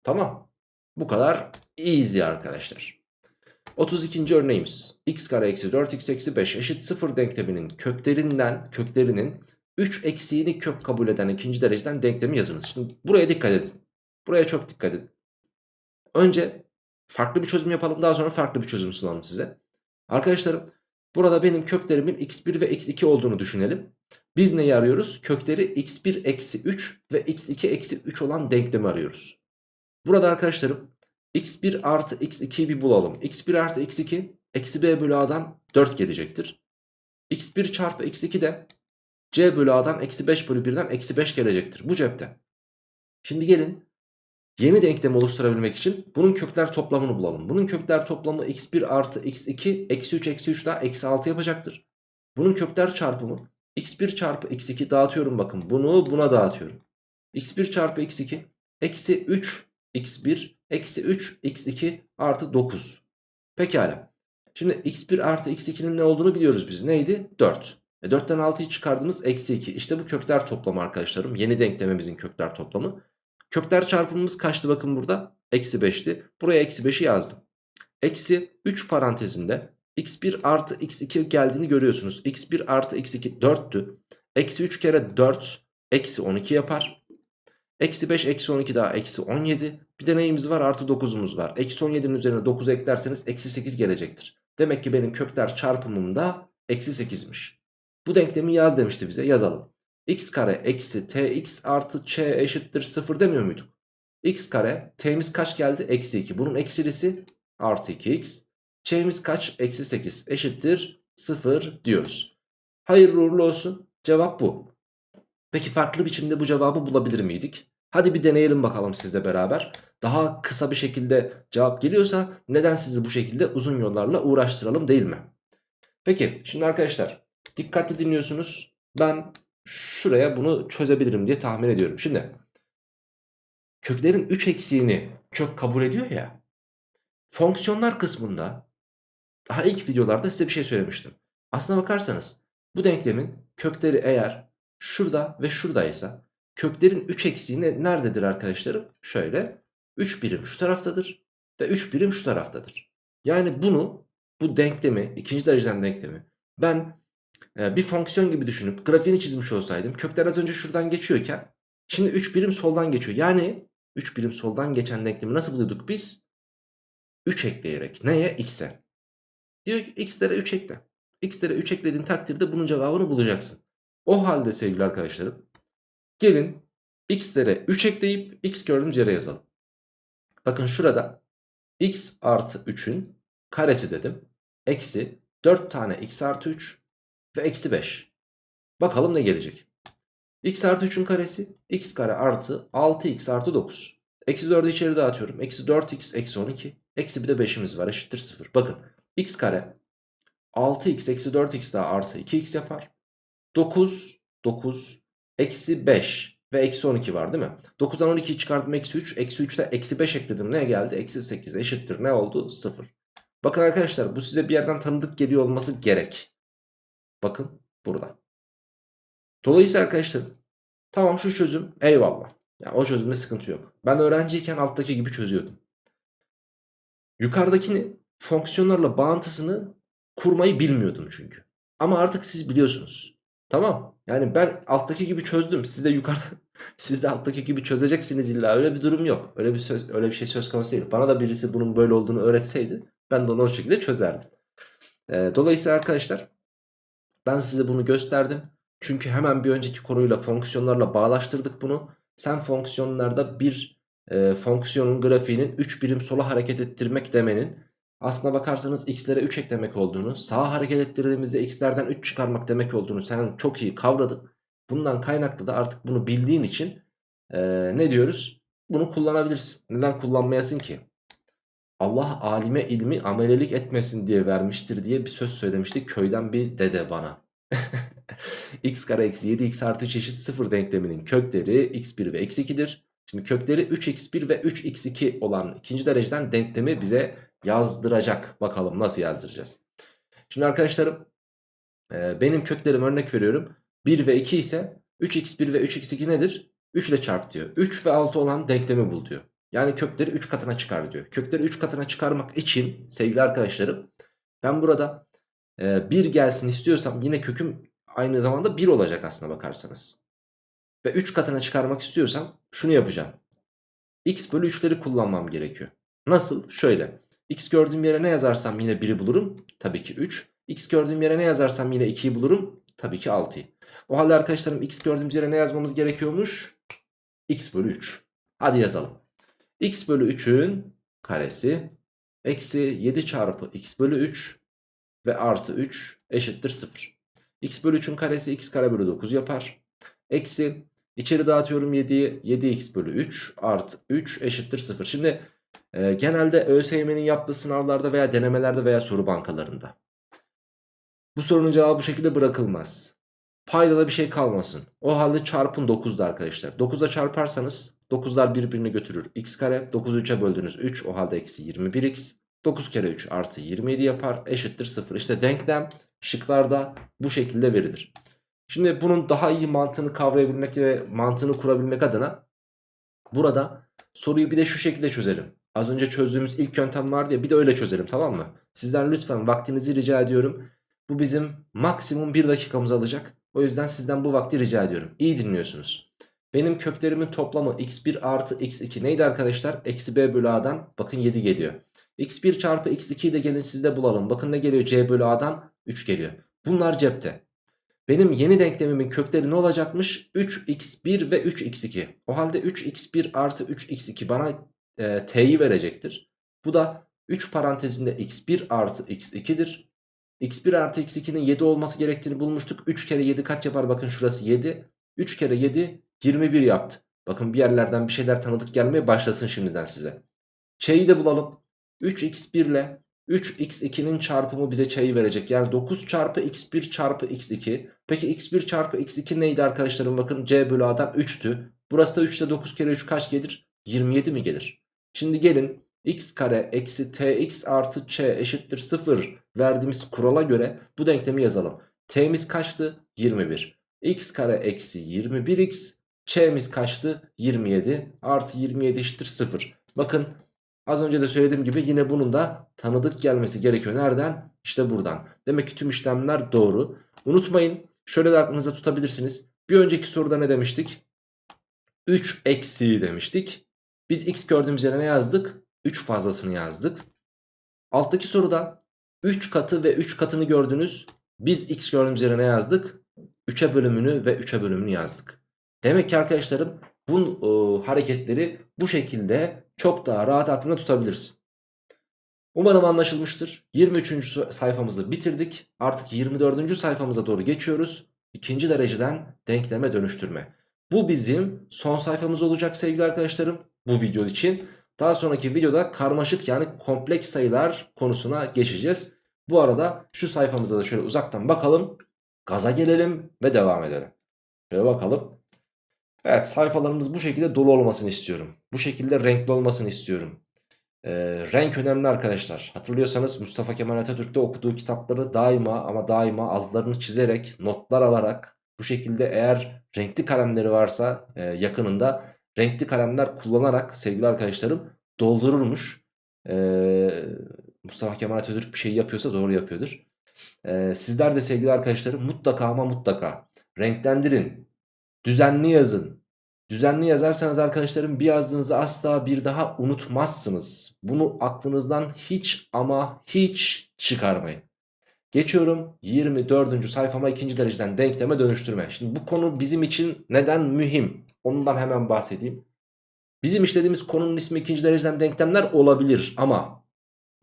Tamam. Bu kadar easy arkadaşlar. 32. örneğimiz x kare eksi 4x eksi 5 eşit 0 denkleminin köklerinden köklerinin 3 eksiğini kök kabul eden ikinci dereceden denklemi yazınız. Şimdi buraya dikkat edin. Buraya çok dikkat edin. Önce farklı bir çözüm yapalım daha sonra farklı bir çözüm sunalım size. Arkadaşlarım burada benim köklerimin x1 ve x2 olduğunu düşünelim. Biz neyi arıyoruz? Kökleri x1 eksi 3 ve x2 eksi 3 olan denklemi arıyoruz. Burada arkadaşlarım x1 artı x2'yi bir bulalım. x1 artı x2 eksi b bölü a'dan 4 gelecektir. x1 çarpı x2 de c bölü a'dan eksi 5 bölü 1'den eksi 5 gelecektir. Bu cepte. Şimdi gelin yeni denklemi oluşturabilmek için bunun kökler toplamını bulalım. Bunun kökler toplamı x1 artı x2 eksi 3 eksi 3 daha eksi 6 yapacaktır. Bunun kökler çarpımı x1 çarpı x2 dağıtıyorum bakın bunu buna dağıtıyorum. x1 çarpı x2 eksi 3 x1 eksi 3 x2 artı 9. Pekala. Şimdi x1 artı x2'nin ne olduğunu biliyoruz biz. Neydi? 4. E 4'ten 6'yı çıkardınız eksi 2. İşte bu kökler toplamı arkadaşlarım. Yeni denklemimizin kökler toplamı. Kökler çarpımımız kaçtı bakın burada? Eksi 5'ti. Buraya eksi 5'i yazdım. Eksi 3 parantezinde x1 artı x2 geldiğini görüyorsunuz. x1 artı x2 4'tü. Eksi 3 kere 4 eksi 12 yapar. Eksi 5 eksi 12 daha eksi 17. Bir de neyimiz var artı 9'umuz var. Eksi 17'nin üzerine 9 eklerseniz eksi 8 gelecektir. Demek ki benim kökler çarpımımda eksi 8'miş. Bu denklemi yaz demişti bize yazalım. x kare eksi tx artı ç eşittir 0 demiyor muyduk? x kare t'miz kaç geldi? Eksi 2. Bunun eksilisi artı 2x. ç'miz kaç? Eksi 8 eşittir 0 diyoruz. Hayırlı uğurlu olsun. Cevap bu. Peki farklı biçimde bu cevabı bulabilir miydik? Hadi bir deneyelim bakalım sizle beraber. Daha kısa bir şekilde cevap geliyorsa neden sizi bu şekilde uzun yollarla uğraştıralım değil mi? Peki şimdi arkadaşlar dikkatli dinliyorsunuz. Ben şuraya bunu çözebilirim diye tahmin ediyorum. Şimdi köklerin 3 eksiğini kök kabul ediyor ya. Fonksiyonlar kısmında daha ilk videolarda size bir şey söylemiştim. Aslına bakarsanız bu denklemin kökleri eğer şurada ve şuradaysa köklerin 3 eksiği ne- nerededir arkadaşlarım? Şöyle 3 birim şu taraftadır ve 3 birim şu taraftadır. Yani bunu bu denklemi ikinci dereceden denklemi ben e, bir fonksiyon gibi düşünüp grafiğini çizmiş olsaydım kökler az önce şuradan geçiyorken şimdi 3 birim soldan geçiyor. Yani 3 birim soldan geçen denklemi nasıl buluyorduk biz? 3 ekleyerek neye? X'e. Diyor ki x'lere 3 ekle. x'lere 3 eklediğin takdirde bunun cevabını bulacaksın. O halde sevgili arkadaşlarım gelin x'lere 3 ekleyip x gördüğümüz yere yazalım. Bakın şurada x artı 3'ün karesi dedim. Eksi 4 tane x artı 3 ve eksi 5. Bakalım ne gelecek. x artı 3'ün karesi x kare artı 6x artı 9. Eksi 4'ü içeri dağıtıyorum. Eksi 4x eksi 12. Eksi bir de 5'imiz var eşittir 0. Bakın x kare 6x eksi 4x daha artı 2x yapar. 9 9 eksi 5 ve eksi 12 var değil mi? 9'dan 12'yi çıkarttım eksi 3. Eksi 3'te eksi 5 ekledim. Ne geldi? Eksi 8 eşittir. Ne oldu? 0. Bakın arkadaşlar bu size bir yerden tanıdık geliyor olması gerek. Bakın burada. Dolayısıyla arkadaşlar tamam şu çözüm eyvallah. Yani o çözümde sıkıntı yok. Ben öğrenciyken alttaki gibi çözüyordum. Yukarıdakini fonksiyonlarla bağıntısını kurmayı bilmiyordum çünkü. Ama artık siz biliyorsunuz. Tamam. Yani ben alttaki gibi çözdüm. Siz de yukarıda siz de alttaki gibi çözeceksiniz illa. Öyle bir durum yok. Öyle bir söz öyle bir şey söz konusu değil. Bana da birisi bunun böyle olduğunu öğretseydi ben de onu o şekilde çözerdim. Ee, dolayısıyla arkadaşlar ben size bunu gösterdim. Çünkü hemen bir önceki konuyla fonksiyonlarla bağlaştırdık bunu. Sen fonksiyonlarda bir e, fonksiyonun grafiğinin 3 birim sola hareket ettirmek demenin aslına bakarsanız x'lere 3 eklemek olduğunu, sağa hareket ettirdiğimizde x'lerden 3 çıkarmak demek olduğunu sen çok iyi kavradın. Bundan kaynaklı da artık bunu bildiğin için e, ne diyoruz? Bunu kullanabilirsin. Neden kullanmayasın ki? Allah alime ilmi amelelik etmesin diye vermiştir diye bir söz söylemişti köyden bir dede bana. x kare eksi 7x artı 3 eşit 0 denkleminin kökleri x1 ve x2'dir. Şimdi kökleri 3x1 ve 3x2 olan ikinci dereceden denklemi bize yazdıracak. Bakalım nasıl yazdıracağız. Şimdi arkadaşlarım e, benim köklerim örnek veriyorum. 1 ve 2 ise 3x1 ve 3x2 nedir? 3 ile çarp diyor. 3 ve 6 olan denklemi bul diyor. Yani kökleri 3 katına çıkar diyor. Kökleri 3 katına çıkarmak için sevgili arkadaşlarım ben burada e, 1 gelsin istiyorsam yine köküm aynı zamanda 1 olacak aslına bakarsanız. Ve 3 katına çıkarmak istiyorsam şunu yapacağım. x bölü 3'leri kullanmam gerekiyor. Nasıl? Şöyle. X gördüğüm yere ne yazarsam yine 1'i bulurum. Tabii ki 3. x gördüğüm yere ne yazarsam yine 2'yi bulurum. Tabii ki 6'yı. O halde arkadaşlarım x gördüğümüz yere ne yazmamız gerekiyormuş? x bölü 3. Hadi yazalım. x bölü 3'ün karesi eksi 7 çarpı x bölü 3 ve artı 3 eşittir 0. x bölü 3'ün karesi x kare bölü 9 yapar. Eksi içeri dağıtıyorum 7'yi 7x bölü 3 artı 3 eşittir 0. Şimdi e, genelde ÖSYM'nin yaptığı sınavlarda veya denemelerde veya soru bankalarında. Bu sorunun cevabı bu şekilde bırakılmaz. Payda da bir şey kalmasın. O halde çarpın 9'da arkadaşlar. 9'da çarparsanız 9'lar birbirini götürür. x kare 9'u 3'e böldünüz 3 o halde eksi 21x. 9 kere 3 artı 27 yapar eşittir 0. İşte denklem şıklarda bu şekilde verilir. Şimdi bunun daha iyi mantığını kavrayabilmek ve mantığını kurabilmek adına burada soruyu bir de şu şekilde çözelim. Az önce çözdüğümüz ilk yöntem vardı ya bir de öyle çözelim tamam mı? Sizden lütfen vaktinizi rica ediyorum. Bu bizim maksimum 1 dakikamızı alacak. O yüzden sizden bu vakti rica ediyorum. İyi dinliyorsunuz. Benim köklerimin toplamı x1 artı x2 neydi arkadaşlar? Eksi b bölü a'dan bakın 7 geliyor. x1 çarpı x2'yi de gelin sizde bulalım. Bakın ne geliyor c bölü a'dan 3 geliyor. Bunlar cepte. Benim yeni denklemimin kökleri ne olacakmış? 3x1 ve 3x2. O halde 3x1 artı 3x2 bana e, t'yi verecektir. Bu da 3 parantezinde x1 artı x2'dir. x1 artı x2'nin 7 olması gerektiğini bulmuştuk. 3 kere 7 kaç yapar? Bakın şurası 7. 3 kere 7 21 yaptı. Bakın bir yerlerden bir şeyler tanıdık gelmeye başlasın şimdiden size. Ç'yi de bulalım. 3x1 ile 3x2'nin çarpımı bize ç'yi verecek. Yani 9 çarpı x1 çarpı x2. Peki x1 çarpı x2 neydi arkadaşlarım? Bakın c bölü a'dan 3'tü. Burası da 3 ise 9 kere 3 kaç gelir? 27 mi gelir? Şimdi gelin x kare eksi tx artı ç eşittir 0 verdiğimiz kurala göre bu denklemi yazalım. t'miz kaçtı? 21. x kare eksi 21x ç'miz kaçtı? 27 artı 27 eşittir 0. Bakın az önce de söylediğim gibi yine bunun da tanıdık gelmesi gerekiyor. Nereden? İşte buradan. Demek ki tüm işlemler doğru. Unutmayın şöyle de aklınıza tutabilirsiniz. Bir önceki soruda ne demiştik? 3 eksiği demiştik. Biz x gördüğümüz yere ne yazdık? 3 fazlasını yazdık. Alttaki soruda 3 katı ve 3 katını gördünüz. Biz x gördüğümüz yere ne yazdık? 3'e bölümünü ve 3'e bölümünü yazdık. Demek ki arkadaşlarım bu e, hareketleri bu şekilde çok daha rahat aklında tutabiliriz. Umarım anlaşılmıştır. 23. sayfamızı bitirdik. Artık 24. sayfamıza doğru geçiyoruz. İkinci dereceden denkleme dönüştürme. Bu bizim son sayfamız olacak sevgili arkadaşlarım bu video için. Daha sonraki videoda karmaşık yani kompleks sayılar konusuna geçeceğiz. Bu arada şu sayfamıza da şöyle uzaktan bakalım. Gaza gelelim ve devam edelim. Şöyle bakalım. Evet sayfalarımız bu şekilde dolu olmasını istiyorum. Bu şekilde renkli olmasını istiyorum. Ee, renk önemli arkadaşlar. Hatırlıyorsanız Mustafa Kemal Atatürk'te okuduğu kitapları daima ama daima altlarını çizerek notlar alarak bu şekilde eğer renkli kalemleri varsa e, yakınında renkli kalemler kullanarak sevgili arkadaşlarım doldururmuş. Ee, Mustafa Kemal Atatürk bir şey yapıyorsa doğru yapıyordur. Ee, sizler de sevgili arkadaşlarım mutlaka ama mutlaka renklendirin. Düzenli yazın. Düzenli yazarsanız arkadaşlarım bir yazdığınızı asla bir daha unutmazsınız. Bunu aklınızdan hiç ama hiç çıkarmayın. Geçiyorum 24. sayfama ikinci dereceden denkleme dönüştürme. Şimdi bu konu bizim için neden mühim? Ondan hemen bahsedeyim. Bizim işlediğimiz konunun ismi ikinci dereceden denklemler olabilir ama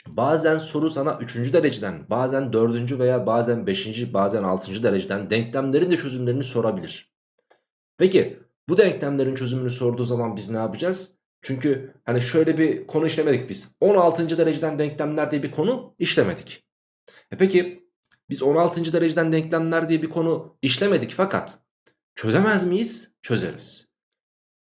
bazen soru sana üçüncü dereceden bazen dördüncü veya bazen beşinci bazen altıncı dereceden denklemlerin de çözümlerini sorabilir. Peki bu denklemlerin çözümünü sorduğu zaman biz ne yapacağız? Çünkü hani şöyle bir konu işlemedik biz. 16. dereceden denklemler diye bir konu işlemedik. E peki biz 16. dereceden denklemler diye bir konu işlemedik fakat çözemez miyiz? Çözeriz.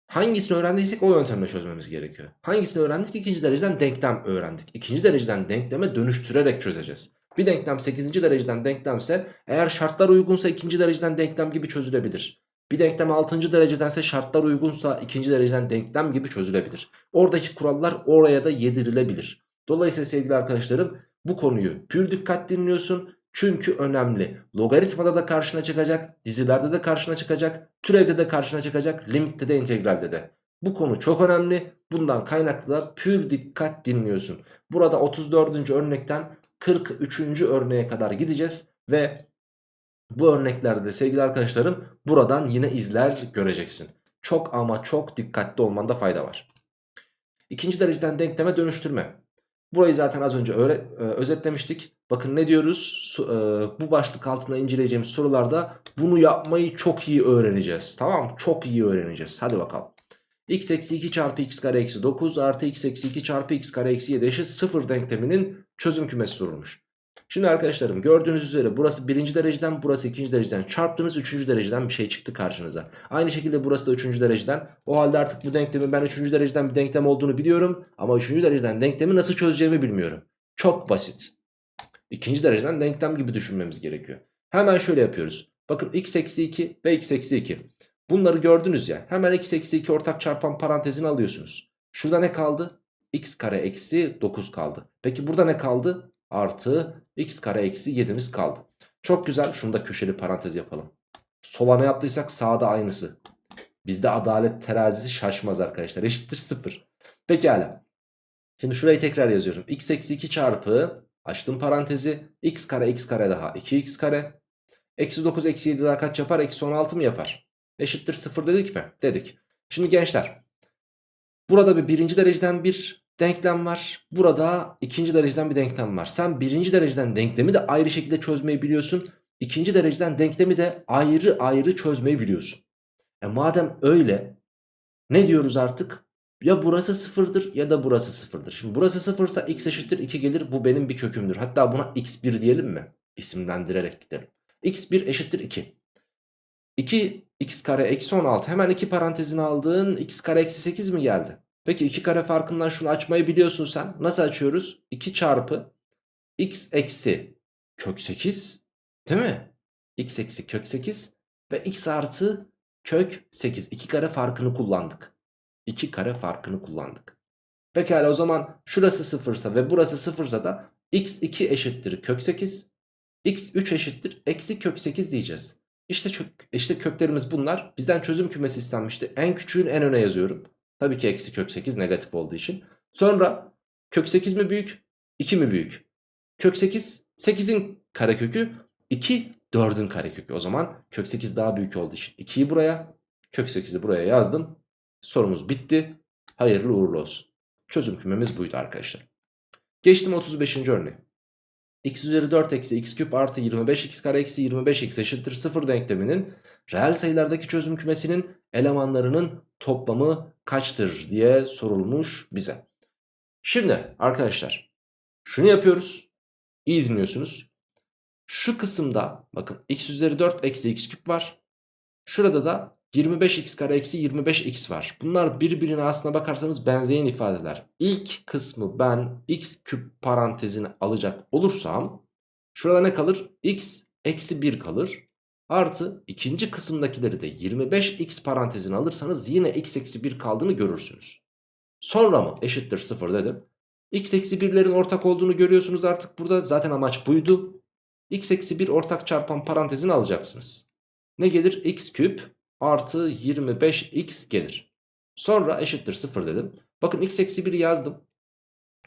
Hangisini öğrendiysek o yöntemle çözmemiz gerekiyor. Hangisini öğrendik? İkinci dereceden denklem öğrendik. İkinci dereceden denkleme dönüştürerek çözeceğiz. Bir denklem 8. dereceden denklemse eğer şartlar uygunsa ikinci dereceden denklem gibi çözülebilir. Bir denklem 6. derecedense şartlar uygunsa ikinci dereceden denklem gibi çözülebilir. Oradaki kurallar oraya da yedirilebilir. Dolayısıyla sevgili arkadaşlarım bu konuyu pür dikkat dinliyorsun. Çünkü önemli. Logaritmada da karşına çıkacak, dizilerde de karşına çıkacak, türevde de karşına çıkacak, limitte de integralde de. Bu konu çok önemli. Bundan kaynaklı da pür dikkat dinliyorsun. Burada 34. örnekten 43. örneğe kadar gideceğiz ve bu örneklerde de sevgili arkadaşlarım buradan yine izler göreceksin. Çok ama çok dikkatli olmanda fayda var. İkinci dereceden denkleme dönüştürme. Burayı zaten az önce e, özetlemiştik. Bakın ne diyoruz? E, bu başlık altında inceleyeceğimiz sorularda bunu yapmayı çok iyi öğreneceğiz. Tamam Çok iyi öğreneceğiz. Hadi bakalım. x eksi 2 çarpı x kare eksi 9 artı x eksi 2 çarpı x kare eksi 7 eşit 0 denkleminin çözüm kümesi sorulmuş. Şimdi arkadaşlarım gördüğünüz üzere burası birinci dereceden burası ikinci dereceden çarptığınız üçüncü dereceden bir şey çıktı karşınıza. Aynı şekilde burası da üçüncü dereceden. O halde artık bu denklemi ben üçüncü dereceden bir denklem olduğunu biliyorum. Ama üçüncü dereceden denklemi nasıl çözeceğimi bilmiyorum. Çok basit. İkinci dereceden denklem gibi düşünmemiz gerekiyor. Hemen şöyle yapıyoruz. Bakın x eksi 2 ve x eksi 2. Bunları gördünüz ya. Hemen x eksi 2 ortak çarpan parantezini alıyorsunuz. Şurada ne kaldı? x kare eksi 9 kaldı. Peki burada ne kaldı? Artı x kare eksi 7'miz kaldı. Çok güzel. Şunu da köşeli parantez yapalım. Sola ne yaptıysak sağda aynısı. Bizde adalet terazisi şaşmaz arkadaşlar. Eşittir 0. Pekala. Şimdi şurayı tekrar yazıyorum. x eksi 2 çarpı açtım parantezi. x kare x kare daha 2x kare. Eksi 9 eksi 7 daha kaç yapar? Eksi 16 mı yapar? Eşittir 0 dedik mi? Dedik. Şimdi gençler. Burada bir birinci dereceden bir denklem var. Burada ikinci dereceden bir denklem var. Sen birinci dereceden denklemi de ayrı şekilde çözmeyi biliyorsun. İkinci dereceden denklemi de ayrı ayrı çözmeyi biliyorsun. E madem öyle ne diyoruz artık? Ya burası sıfırdır ya da burası sıfırdır. Şimdi burası sıfırsa x eşittir 2 gelir. Bu benim bir kökümdür. Hatta buna x1 diyelim mi? İsimlendirerek gidelim. x1 eşittir 2. 2 x kare eksi 16 hemen iki parantezini aldın x kare eksi 8 mi geldi? Peki 2 kare farkından şunu açmayı biliyorsun sen. Nasıl açıyoruz? 2 çarpı x eksi kök 8 değil mi? x eksi kök 8 ve x artı kök 8. 2 kare farkını kullandık. 2 kare farkını kullandık. Pekala o zaman şurası sıfırsa ve burası sıfırsa da x2 eşittir kök 8. x3 eşittir eksi kök 8 diyeceğiz. İşte, kök, işte köklerimiz bunlar. Bizden çözüm kümesi istenmişti. En küçüğün en öne yazıyorum. Tabii ki eksi kök 8 negatif olduğu için. Sonra kök 8 mi büyük? 2 mi büyük? Kök 8 8'in karekökü 2 4'ün karekökü. O zaman kök 8 daha büyük olduğu için 2'yi buraya kök 8'i buraya yazdım. Sorumuz bitti. Hayırlı uğurlu olsun. Çözüm kümemiz buydu arkadaşlar. Geçtim 35. örneğe. x üzeri 4 eksi x küp artı 25 x kare eksi 25 x eşittir 0 denkleminin reel sayılardaki çözüm kümesinin elemanlarının toplamı kaçtır diye sorulmuş bize. Şimdi arkadaşlar şunu yapıyoruz. İyi dinliyorsunuz. Şu kısımda bakın x üzeri 4 eksi x küp var. Şurada da 25x kare eksi 25x var. Bunlar birbirine aslına bakarsanız benzeyen ifadeler. İlk kısmı ben x küp parantezini alacak olursam şurada ne kalır? x eksi 1 kalır. Artı ikinci kısımdakileri de 25x parantezini alırsanız yine x eksi 1 kaldığını görürsünüz. Sonra mı eşittir 0 dedim. x eksi 1'lerin ortak olduğunu görüyorsunuz artık burada. Zaten amaç buydu. x eksi 1 ortak çarpan parantezini alacaksınız. Ne gelir? x küp artı 25x gelir. Sonra eşittir 0 dedim. Bakın x eksi 1 yazdım.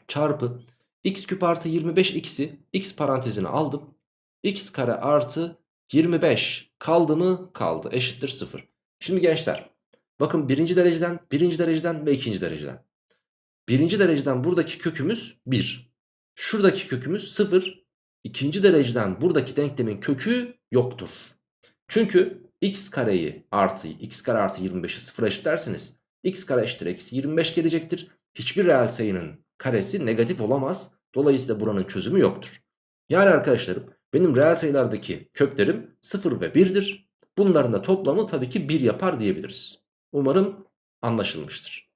Çarpı x küp artı 25x'i x parantezine aldım. x kare artı 25 kaldı mı? Kaldı. Eşittir 0. Şimdi gençler bakın birinci dereceden, birinci dereceden ve ikinci dereceden. Birinci dereceden buradaki kökümüz 1. Şuradaki kökümüz 0. İkinci dereceden buradaki denklemin kökü yoktur. Çünkü x kareyi artı x kare artı 25'i 0 eşitlerseniz x kare eşittir eksi 25 gelecektir. Hiçbir reel sayının karesi negatif olamaz. Dolayısıyla buranın çözümü yoktur. Yani arkadaşlarım benim reel sayılardaki köklerim 0 ve 1'dir. Bunların da toplamı tabii ki 1 yapar diyebiliriz. Umarım anlaşılmıştır.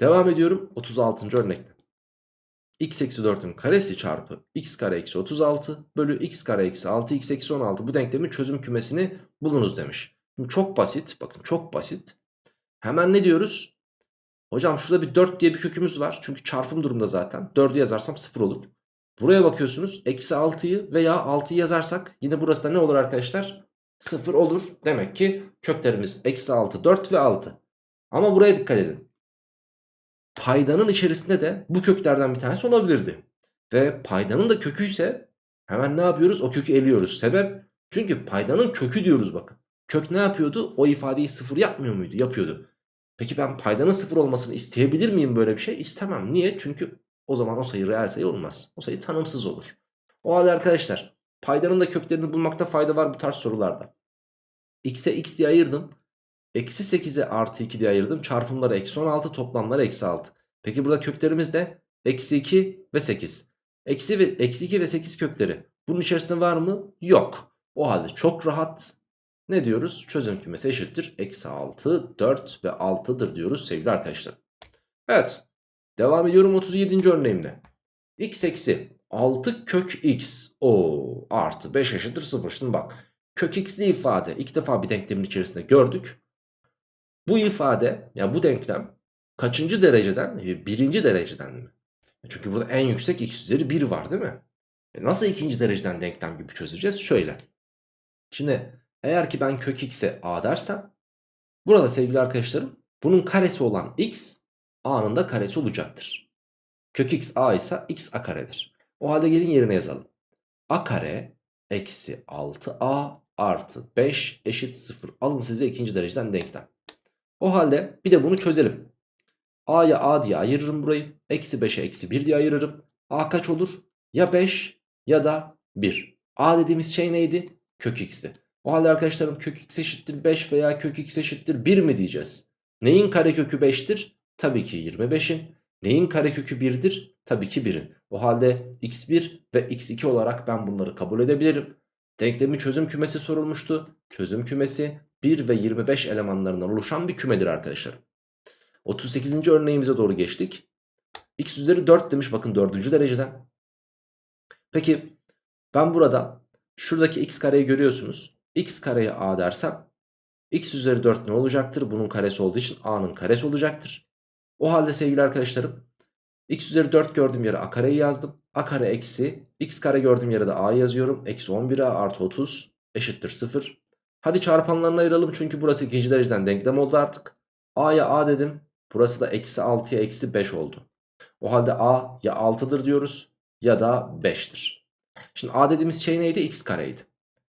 Devam ediyorum 36. örnekte. X eksi 4'ün karesi çarpı x kare eksi 36 bölü x kare eksi 6x eksi 16 bu denklemin çözüm kümesini bulunuz demiş. Şimdi çok basit bakın çok basit. Hemen ne diyoruz? Hocam şurada bir 4 diye bir kökümüz var. Çünkü çarpım durumda zaten. 4'ü yazarsam 0 olur. Buraya bakıyorsunuz. Eksi 6'yı veya 6'yı yazarsak yine burası da ne olur arkadaşlar? 0 olur. Demek ki köklerimiz eksi 6, 4 ve 6. Ama buraya dikkat edin. Paydanın içerisinde de bu köklerden bir tanesi olabilirdi. Ve paydanın da kökü ise hemen ne yapıyoruz? O kökü eliyoruz. Sebep? Çünkü paydanın kökü diyoruz bakın. Kök ne yapıyordu? O ifadeyi sıfır yapmıyor muydu? Yapıyordu. Peki ben paydanın sıfır olmasını isteyebilir miyim böyle bir şey? İstemem. Niye? Çünkü o zaman o sayı reel sayı olmaz. O sayı tanımsız olur. O halde arkadaşlar paydanın da köklerini bulmakta fayda var bu tarz sorularda. X'e x diye ayırdım. Eksi 8'e artı 2 diye ayırdım. Çarpımları eksi 16 toplamları eksi 6. Peki burada köklerimiz de eksi 2 ve 8. Eksi, ve, eksi 2 ve 8 kökleri. Bunun içerisinde var mı? Yok. O halde çok rahat ne diyoruz? Çözüm kümesi eşittir. Eksi 6, 4 ve 6'dır diyoruz sevgili arkadaşlar. Evet. Devam ediyorum 37. örneğimde. x eksi 6 kök x o artı 5 eşittir 0. Şimdi bak kök x'li ifade ilk defa bir denklemin içerisinde gördük. Bu ifade ya yani bu denklem kaçıncı dereceden? Birinci dereceden mi? Çünkü burada en yüksek x üzeri 1 var değil mi? E nasıl ikinci dereceden denklem gibi çözeceğiz? Şöyle. Şimdi eğer ki ben kök x'e a dersem burada sevgili arkadaşlarım bunun karesi olan x a'nın da karesi olacaktır. Kök x a ise x a karedir. O halde gelin yerine yazalım. a kare eksi 6a artı 5 eşit 0. Alın size ikinci dereceden denklem. O halde bir de bunu çözelim. A'ya A diye ayırırım burayı. Eksi 5'e eksi 1 diye ayırırım. A kaç olur? Ya 5 ya da 1. A dediğimiz şey neydi? Kök x'ti. O halde arkadaşlarım kök x eşittir 5 veya kök x eşittir 1 mi diyeceğiz? Neyin karekökü 5'tir? Tabii ki 25'in. Neyin karekökü 1'dir? Tabii ki 1'in. O halde x1 ve x2 olarak ben bunları kabul edebilirim. Denklemin çözüm kümesi sorulmuştu. Çözüm kümesi 1 ve 25 elemanlarından oluşan bir kümedir arkadaşlar. 38. örneğimize doğru geçtik. x üzeri 4 demiş bakın 4. dereceden. Peki ben burada şuradaki x kareyi görüyorsunuz. x kareye a dersem x üzeri 4 ne olacaktır? Bunun karesi olduğu için a'nın karesi olacaktır. O halde sevgili arkadaşlarım x üzeri 4 gördüğüm yere a kareyi yazdım. a kare eksi x kare gördüğüm yere de a yazıyorum. Eksi 11a artı 30 eşittir 0. Hadi çarpanlarını ayıralım çünkü burası ikinci dereceden denklem oldu artık. a'ya a dedim. Burası da eksi 6'ya eksi 5 oldu. O halde a ya 6'dır diyoruz ya da 5'tir. Şimdi a dediğimiz şey neydi? x kareydi.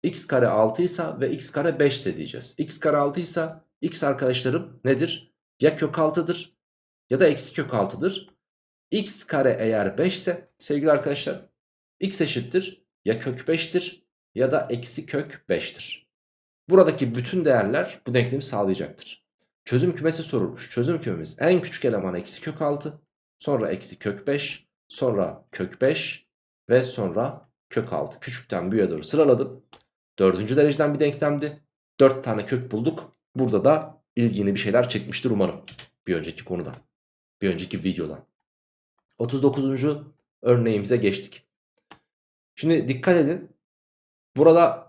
x kare 6 ise ve x kare 5 ise diyeceğiz. x kare 6 ise x arkadaşlarım nedir? Ya kök 6'dır ya da eksi kök 6'dır. x kare eğer 5 ise sevgili arkadaşlar x eşittir ya kök 5'tir ya da eksi kök 5'tir. Buradaki bütün değerler bu denklemi sağlayacaktır. Çözüm kümesi sorulmuş. Çözüm kümemiz en küçük eleman eksi kök 6 sonra eksi kök 5 sonra kök 5 ve sonra kök 6 küçükten büyüğe doğru sıraladım. Dördüncü dereceden bir denklemdi. 4 tane kök bulduk. Burada da ilgini bir şeyler çekmiştir umarım. Bir önceki konuda. Bir önceki videodan. 39. örneğimize geçtik. Şimdi dikkat edin. Burada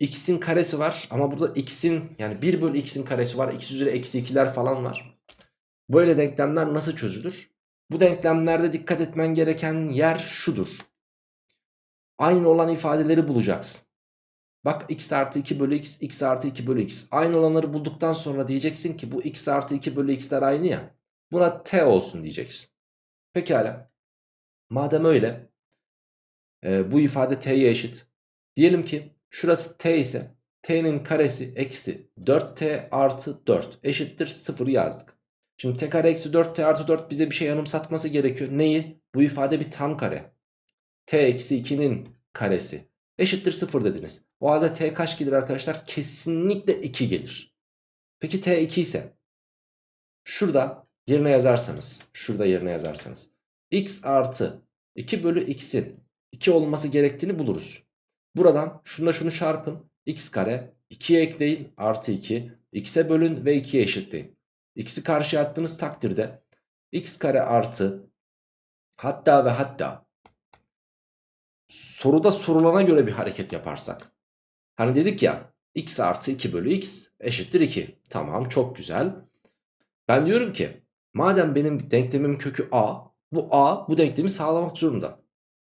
x'in karesi var ama burada x'in yani 1 bölü x'in karesi var. x üzeri eksi 2'ler falan var. Böyle denklemler nasıl çözülür? Bu denklemlerde dikkat etmen gereken yer şudur. Aynı olan ifadeleri bulacaksın. Bak x artı 2 bölü x, x artı 2 bölü x. Aynı olanları bulduktan sonra diyeceksin ki bu x artı 2 bölü x'ler aynı ya. Buna t olsun diyeceksin. Pekala. Madem öyle e, bu ifade t'ye eşit. Diyelim ki şurası t ise t'nin karesi eksi 4t artı 4 eşittir 0 yazdık. Şimdi t kare eksi 4t artı 4 bize bir şey yanımsatması gerekiyor. Neyi? Bu ifade bir tam kare. t eksi 2'nin karesi eşittir 0 dediniz. O halde t kaç gelir arkadaşlar? Kesinlikle 2 gelir. Peki t 2 ise şurada yerine yazarsanız şurada yerine yazarsanız x artı 2 bölü x'in 2 olması gerektiğini buluruz. Buradan şununla şunu çarpın. x kare 2'ye ekleyin artı 2 x'e bölün ve 2'ye eşitleyin. x'i karşıya attığınız takdirde x kare artı hatta ve hatta soruda sorulana göre bir hareket yaparsak. Hani dedik ya x artı 2 bölü x eşittir 2. Tamam çok güzel. Ben diyorum ki madem benim denklemim kökü a bu a bu denklemi sağlamak zorunda.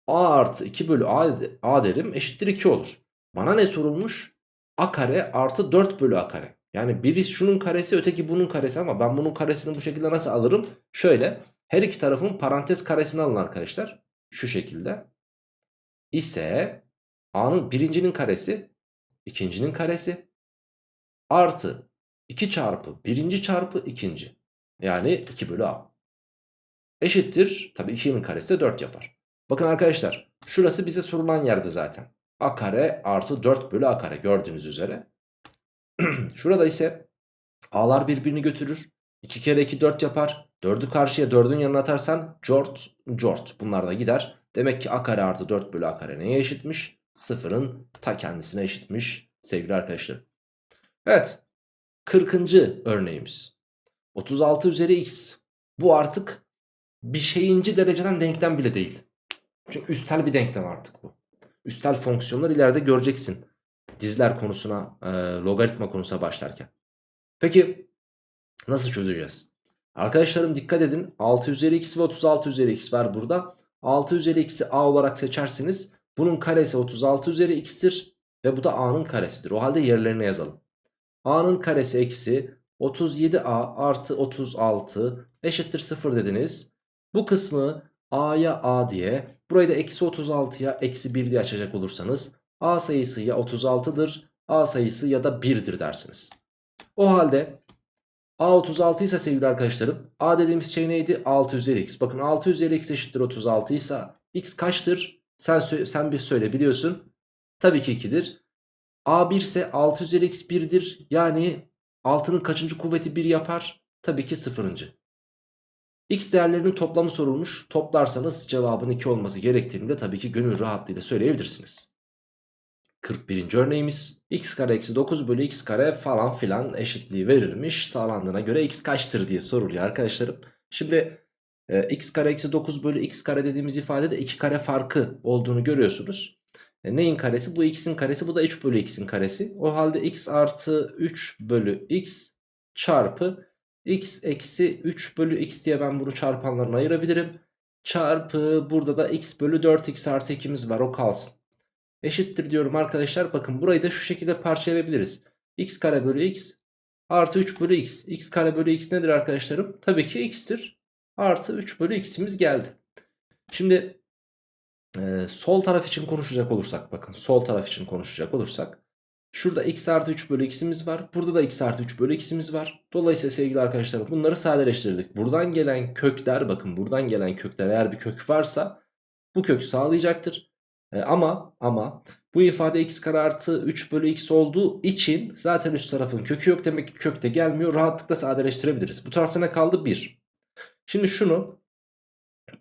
A artı 2 bölü a, a derim eşittir 2 olur. Bana ne sorulmuş? a kare artı 4 bölü a kare. Yani biri şunun karesi öteki bunun karesi ama ben bunun karesini bu şekilde nasıl alırım? Şöyle her iki tarafın parantez karesini alın arkadaşlar. Şu şekilde. İse a'nın birincinin karesi ikincinin karesi artı 2 çarpı birinci çarpı ikinci. Yani 2 bölü a. Eşittir. Tabi 2'nin karesi de 4 yapar. Bakın arkadaşlar şurası bize sorulan yerde zaten. a kare artı 4 bölü a kare gördüğünüz üzere. Şurada ise a'lar birbirini götürür. 2 kere 2 4 yapar. 4'ü karşıya 4'ün yanına atarsan cort cort bunlar da gider. Demek ki a kare artı 4 bölü a kare neye eşitmiş? Sıfırın ta kendisine eşitmiş sevgili arkadaşlar. Evet 40. örneğimiz. 36 üzeri x. Bu artık bir şeyinci dereceden denklem bile değil. Çünkü üstel bir denklem artık bu. Üstel fonksiyonlar ileride göreceksin. Dizler konusuna, e, logaritma konusuna başlarken. Peki nasıl çözeceğiz? Arkadaşlarım dikkat edin. 6 üzeri x ve 36 üzeri x var burada. 6 üzeri x'i a olarak seçerseniz bunun karesi 36 üzeri x'tir. Ve bu da a'nın karesidir. O halde yerlerine yazalım. a'nın karesi eksi 37a artı 36 eşittir 0 dediniz. Bu kısmı a'ya a diye burayı da eksi 36'ya eksi 1 diye açacak olursanız a sayısı ya 36'dır a sayısı ya da 1'dir dersiniz. O halde A 36 ise sevgili arkadaşlarım A dediğimiz şey neydi? 6 üzeri x. Bakın 6 üzeri x eşittir 36 ise x kaçtır? Sen, sen bir söyle biliyorsun. Tabii ki 2'dir. A 1 ise 6 üzeri x 1'dir. Yani 6'nın kaçıncı kuvveti 1 yapar? Tabii ki 0. X değerlerinin toplamı sorulmuş. Toplarsanız cevabın 2 olması gerektiğini de tabii ki gönül rahatlığıyla söyleyebilirsiniz. 41. örneğimiz x kare eksi 9 bölü x kare falan filan eşitliği verilmiş. Sağlandığına göre x kaçtır diye soruluyor arkadaşlarım. Şimdi e, x kare eksi 9 bölü x kare dediğimiz ifadede 2 kare farkı olduğunu görüyorsunuz. E, neyin karesi? Bu x'in karesi bu da 3 bölü x'in karesi. O halde x artı 3 bölü x çarpı x eksi 3 bölü x diye ben bunu çarpanlarına ayırabilirim. Çarpı burada da x bölü 4x artı 2'miz var o kalsın. Eşittir diyorum arkadaşlar. Bakın burayı da şu şekilde parçalayabiliriz. x kare bölü x artı 3 bölü x. x kare bölü x nedir arkadaşlarım? Tabii ki x'tir. Artı 3 bölü x'imiz geldi. Şimdi e, sol taraf için konuşacak olursak bakın sol taraf için konuşacak olursak Şurada x artı 3 bölü x'imiz var. Burada da x artı 3 bölü x'imiz var. Dolayısıyla sevgili arkadaşlar bunları sadeleştirdik. Buradan gelen kökler bakın buradan gelen kökler eğer bir kök varsa bu kök sağlayacaktır. E, ama ama bu ifade x kare artı 3 bölü x olduğu için zaten üst tarafın kökü yok. Demek ki kök de gelmiyor. Rahatlıkla sadeleştirebiliriz. Bu tarafta ne kaldı? 1. Şimdi şunu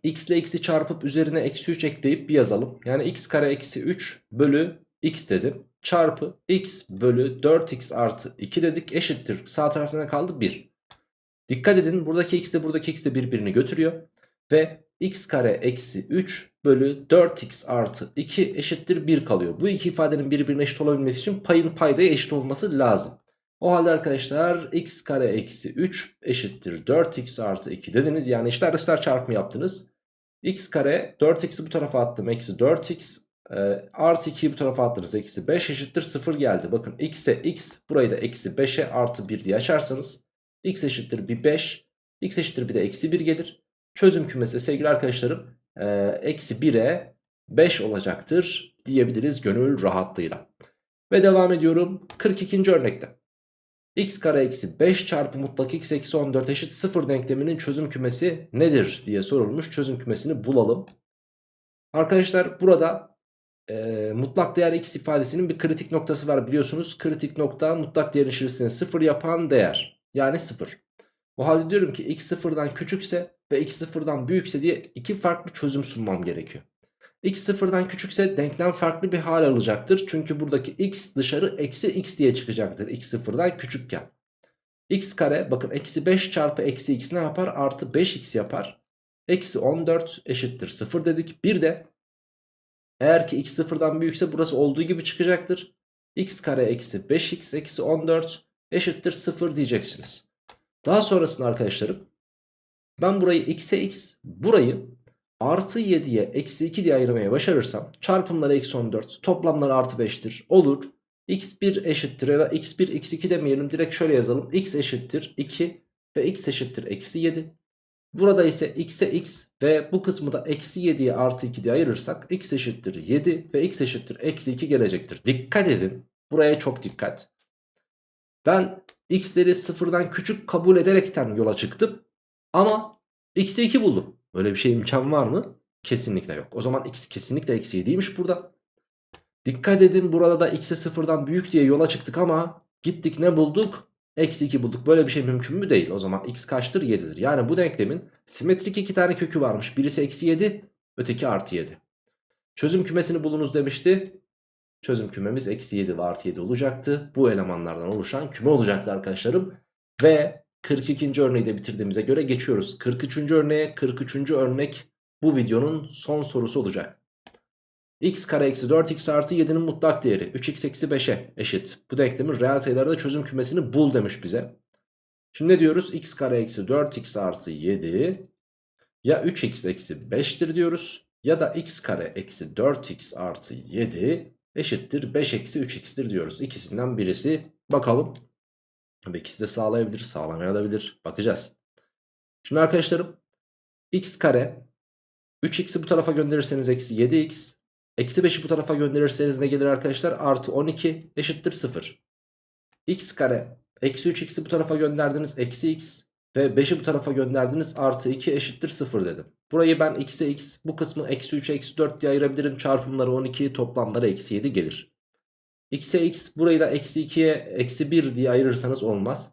x ile x'i çarpıp üzerine eksi 3 ekleyip bir yazalım. Yani x kare eksi 3 bölü x dedim çarpı x bölü 4x artı 2 dedik eşittir. Sağ tarafta ne kaldı? 1. Dikkat edin buradaki x de buradaki x de birbirini götürüyor. Ve x kare eksi 3 bölü 4x artı 2 eşittir 1 kalıyor. Bu iki ifadenin birbirine eşit olabilmesi için payın paydaya eşit olması lazım. O halde arkadaşlar x kare eksi 3 eşittir 4x artı 2 dediniz. Yani işler dışlar çarpımı yaptınız. x kare 4x'i bu tarafa attım. Eksi 4x e, artı 2'yi bu tarafa attınız. Eksi 5 eşittir 0 geldi. Bakın x'e x burayı da eksi 5'e artı 1 diye açarsanız x eşittir bir 5. x eşittir bir de eksi 1 gelir. Çözüm kümesi sevgili arkadaşlarım e, eksi 1'e 5 olacaktır diyebiliriz gönül rahatlığıyla. Ve devam ediyorum 42. örnekte. x kare eksi 5 çarpı mutlak x eksi 14 eşit 0 denkleminin çözüm kümesi nedir diye sorulmuş. Çözüm kümesini bulalım. Arkadaşlar burada e, mutlak değer x ifadesinin bir kritik noktası var biliyorsunuz. Kritik nokta mutlak değerin içerisinde 0 yapan değer. Yani 0. O halde diyorum ki x sıfırdan küçükse ve x sıfırdan büyükse diye iki farklı çözüm sunmam gerekiyor. x sıfırdan küçükse denklem farklı bir hal alacaktır. Çünkü buradaki x dışarı eksi x diye çıkacaktır x sıfırdan küçükken. x kare bakın eksi 5 çarpı eksi x ne yapar? Artı 5x yapar. Eksi 14 eşittir 0 dedik. Bir de eğer ki x sıfırdan büyükse burası olduğu gibi çıkacaktır. x kare eksi 5x eksi 14 eşittir 0 diyeceksiniz. Daha sonrasında arkadaşlarım ben burayı x'e x burayı artı 7'ye eksi 2 diye ayırmaya başarırsam çarpımları eksi 14 toplamları artı 5'tir olur. x1 eşittir ya da x1 x2 demeyelim direkt şöyle yazalım x eşittir 2 ve x eşittir eksi 7. Burada ise x'e x ve bu kısmı da eksi 7'ye artı 2 diye ayırırsak x eşittir 7 ve x eşittir eksi 2 gelecektir. Dikkat edin buraya çok dikkat. Ben x'leri sıfırdan küçük kabul ederekten yola çıktım ama x'e 2 buldum. Öyle bir şey imkan var mı? Kesinlikle yok. O zaman x kesinlikle eksi 7'ymiş burada. Dikkat edin burada da x'e sıfırdan büyük diye yola çıktık ama gittik ne bulduk? Eksi 2 bulduk. Böyle bir şey mümkün mü? Değil. O zaman x kaçtır? 7'dir. Yani bu denklemin simetrik iki tane kökü varmış. Birisi eksi 7, öteki artı 7. Çözüm kümesini bulunuz demişti. Çözüm kümemiz eksi 7 ve artı 7 olacaktı. Bu elemanlardan oluşan küme olacaktı arkadaşlarım. Ve 42. örneği de bitirdiğimize göre geçiyoruz. 43. örneğe 43. örnek bu videonun son sorusu olacak x kare eksi 4x artı 7'nin mutlak değeri 3x eksi 5'e eşit. Bu denklemin reel sayılarda çözüm kümesini bul demiş bize. Şimdi ne diyoruz? x kare eksi 4x artı 7 ya 3x eksi 5'tir diyoruz. Ya da x kare eksi 4x artı 7 eşittir 5 eksi 3x'tir diyoruz. İkisinden birisi bakalım. Tabii ikisi de sağlayabilir sağlamayabilir bakacağız. Şimdi arkadaşlarım x kare 3x'i bu tarafa gönderirseniz eksi 7x Eksi 5'i bu tarafa gönderirseniz ne gelir arkadaşlar? Artı 12 eşittir 0. x kare Eksi 3x'i bu tarafa gönderdiniz. Eksi x. Ve 5'i bu tarafa gönderdiniz. Artı 2 eşittir 0 dedim. Burayı ben x'e x. Bu kısmı eksi 3 eksi 4 diye ayırabilirim. Çarpımları 12 toplamları eksi 7 gelir. x'e x. Burayı da eksi 2'ye eksi 1 diye ayırırsanız olmaz.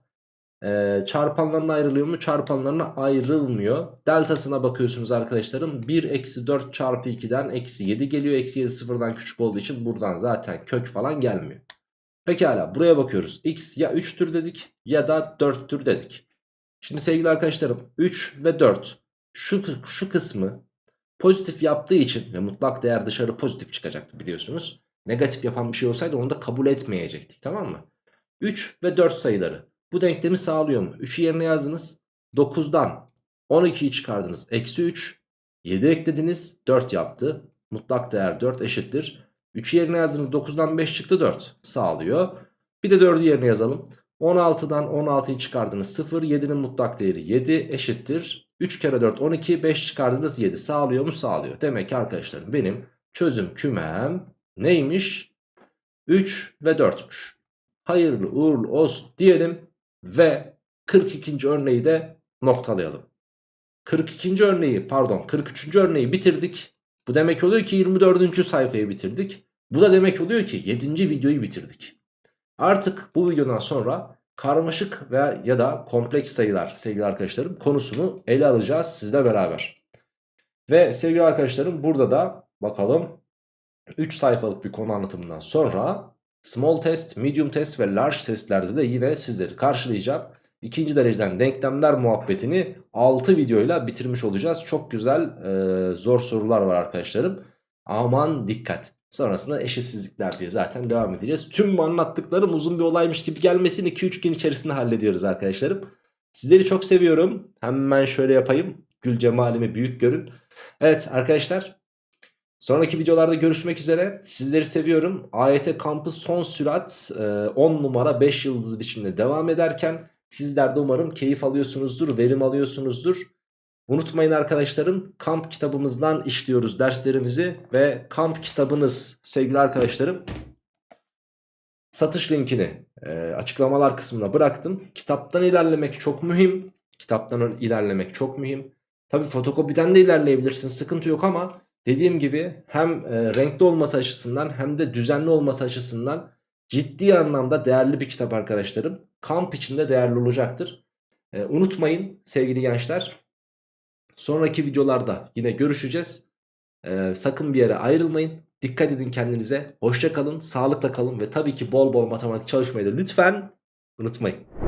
Ee, çarpanlarına ayrılıyor mu? Çarpanlarına ayrılmıyor. Deltasına bakıyorsunuz arkadaşlarım. 1 eksi 4 çarpı 2'den eksi 7 geliyor. Eksi 7 sıfırdan küçük olduğu için buradan zaten kök falan gelmiyor. Pekala buraya bakıyoruz. X ya 3'tür dedik ya da 4'tür dedik. Şimdi sevgili arkadaşlarım 3 ve 4 şu, şu kısmı pozitif yaptığı için ve mutlak değer dışarı pozitif çıkacaktı biliyorsunuz. Negatif yapan bir şey olsaydı onu da kabul etmeyecektik tamam mı? 3 ve 4 sayıları bu denklemi sağlıyor mu? 3'ü yerine yazdınız. 9'dan 12'yi çıkardınız. Eksi 3. 7 eklediniz. 4 yaptı. Mutlak değer 4 eşittir. 3'ü yerine yazdınız. 9'dan 5 çıktı 4. Sağlıyor. Bir de 4'ü yerine yazalım. 16'dan 16'yı çıkardınız 0. 7'nin mutlak değeri 7 eşittir. 3 kere 4 12 5 çıkardınız 7 sağlıyor mu sağlıyor. Demek ki arkadaşlarım benim çözüm kümem neymiş? 3 ve 4'müş. Hayırlı uğurlu olsun diyelim. Ve 42. örneği de noktalayalım. 42. örneği pardon 43. örneği bitirdik. Bu demek oluyor ki 24. sayfayı bitirdik. Bu da demek oluyor ki 7. videoyu bitirdik. Artık bu videodan sonra karmaşık veya ya da kompleks sayılar sevgili arkadaşlarım konusunu ele alacağız sizle beraber. Ve sevgili arkadaşlarım burada da bakalım 3 sayfalık bir konu anlatımından sonra Small test, medium test ve large testlerde de yine sizleri karşılayacağım. İkinci dereceden denklemler muhabbetini 6 videoyla bitirmiş olacağız. Çok güzel e, zor sorular var arkadaşlarım. Aman dikkat. Sonrasında eşitsizlikler diye zaten devam edeceğiz. Tüm anlattıklarım uzun bir olaymış gibi gelmesini 2-3 gün içerisinde hallediyoruz arkadaşlarım. Sizleri çok seviyorum. Hemen şöyle yapayım. Gül cemalimi büyük görün. Evet arkadaşlar Sonraki videolarda görüşmek üzere. Sizleri seviyorum. AYT kampı son sürat 10 e, numara 5 yıldız biçimde devam ederken sizler de umarım keyif alıyorsunuzdur, verim alıyorsunuzdur. Unutmayın arkadaşlarım kamp kitabımızdan işliyoruz derslerimizi ve kamp kitabınız sevgili arkadaşlarım satış linkini e, açıklamalar kısmına bıraktım. Kitaptan ilerlemek çok mühim. Kitaptan ilerlemek çok mühim. Tabi fotokopiden de ilerleyebilirsin sıkıntı yok ama Dediğim gibi hem e, renkli olması açısından hem de düzenli olması açısından ciddi anlamda değerli bir kitap arkadaşlarım. Kamp içinde değerli olacaktır. E, unutmayın sevgili gençler. Sonraki videolarda yine görüşeceğiz. E, sakın bir yere ayrılmayın. Dikkat edin kendinize. Hoşça kalın, sağlıkla kalın ve tabii ki bol bol matematik çalışmayı da lütfen unutmayın.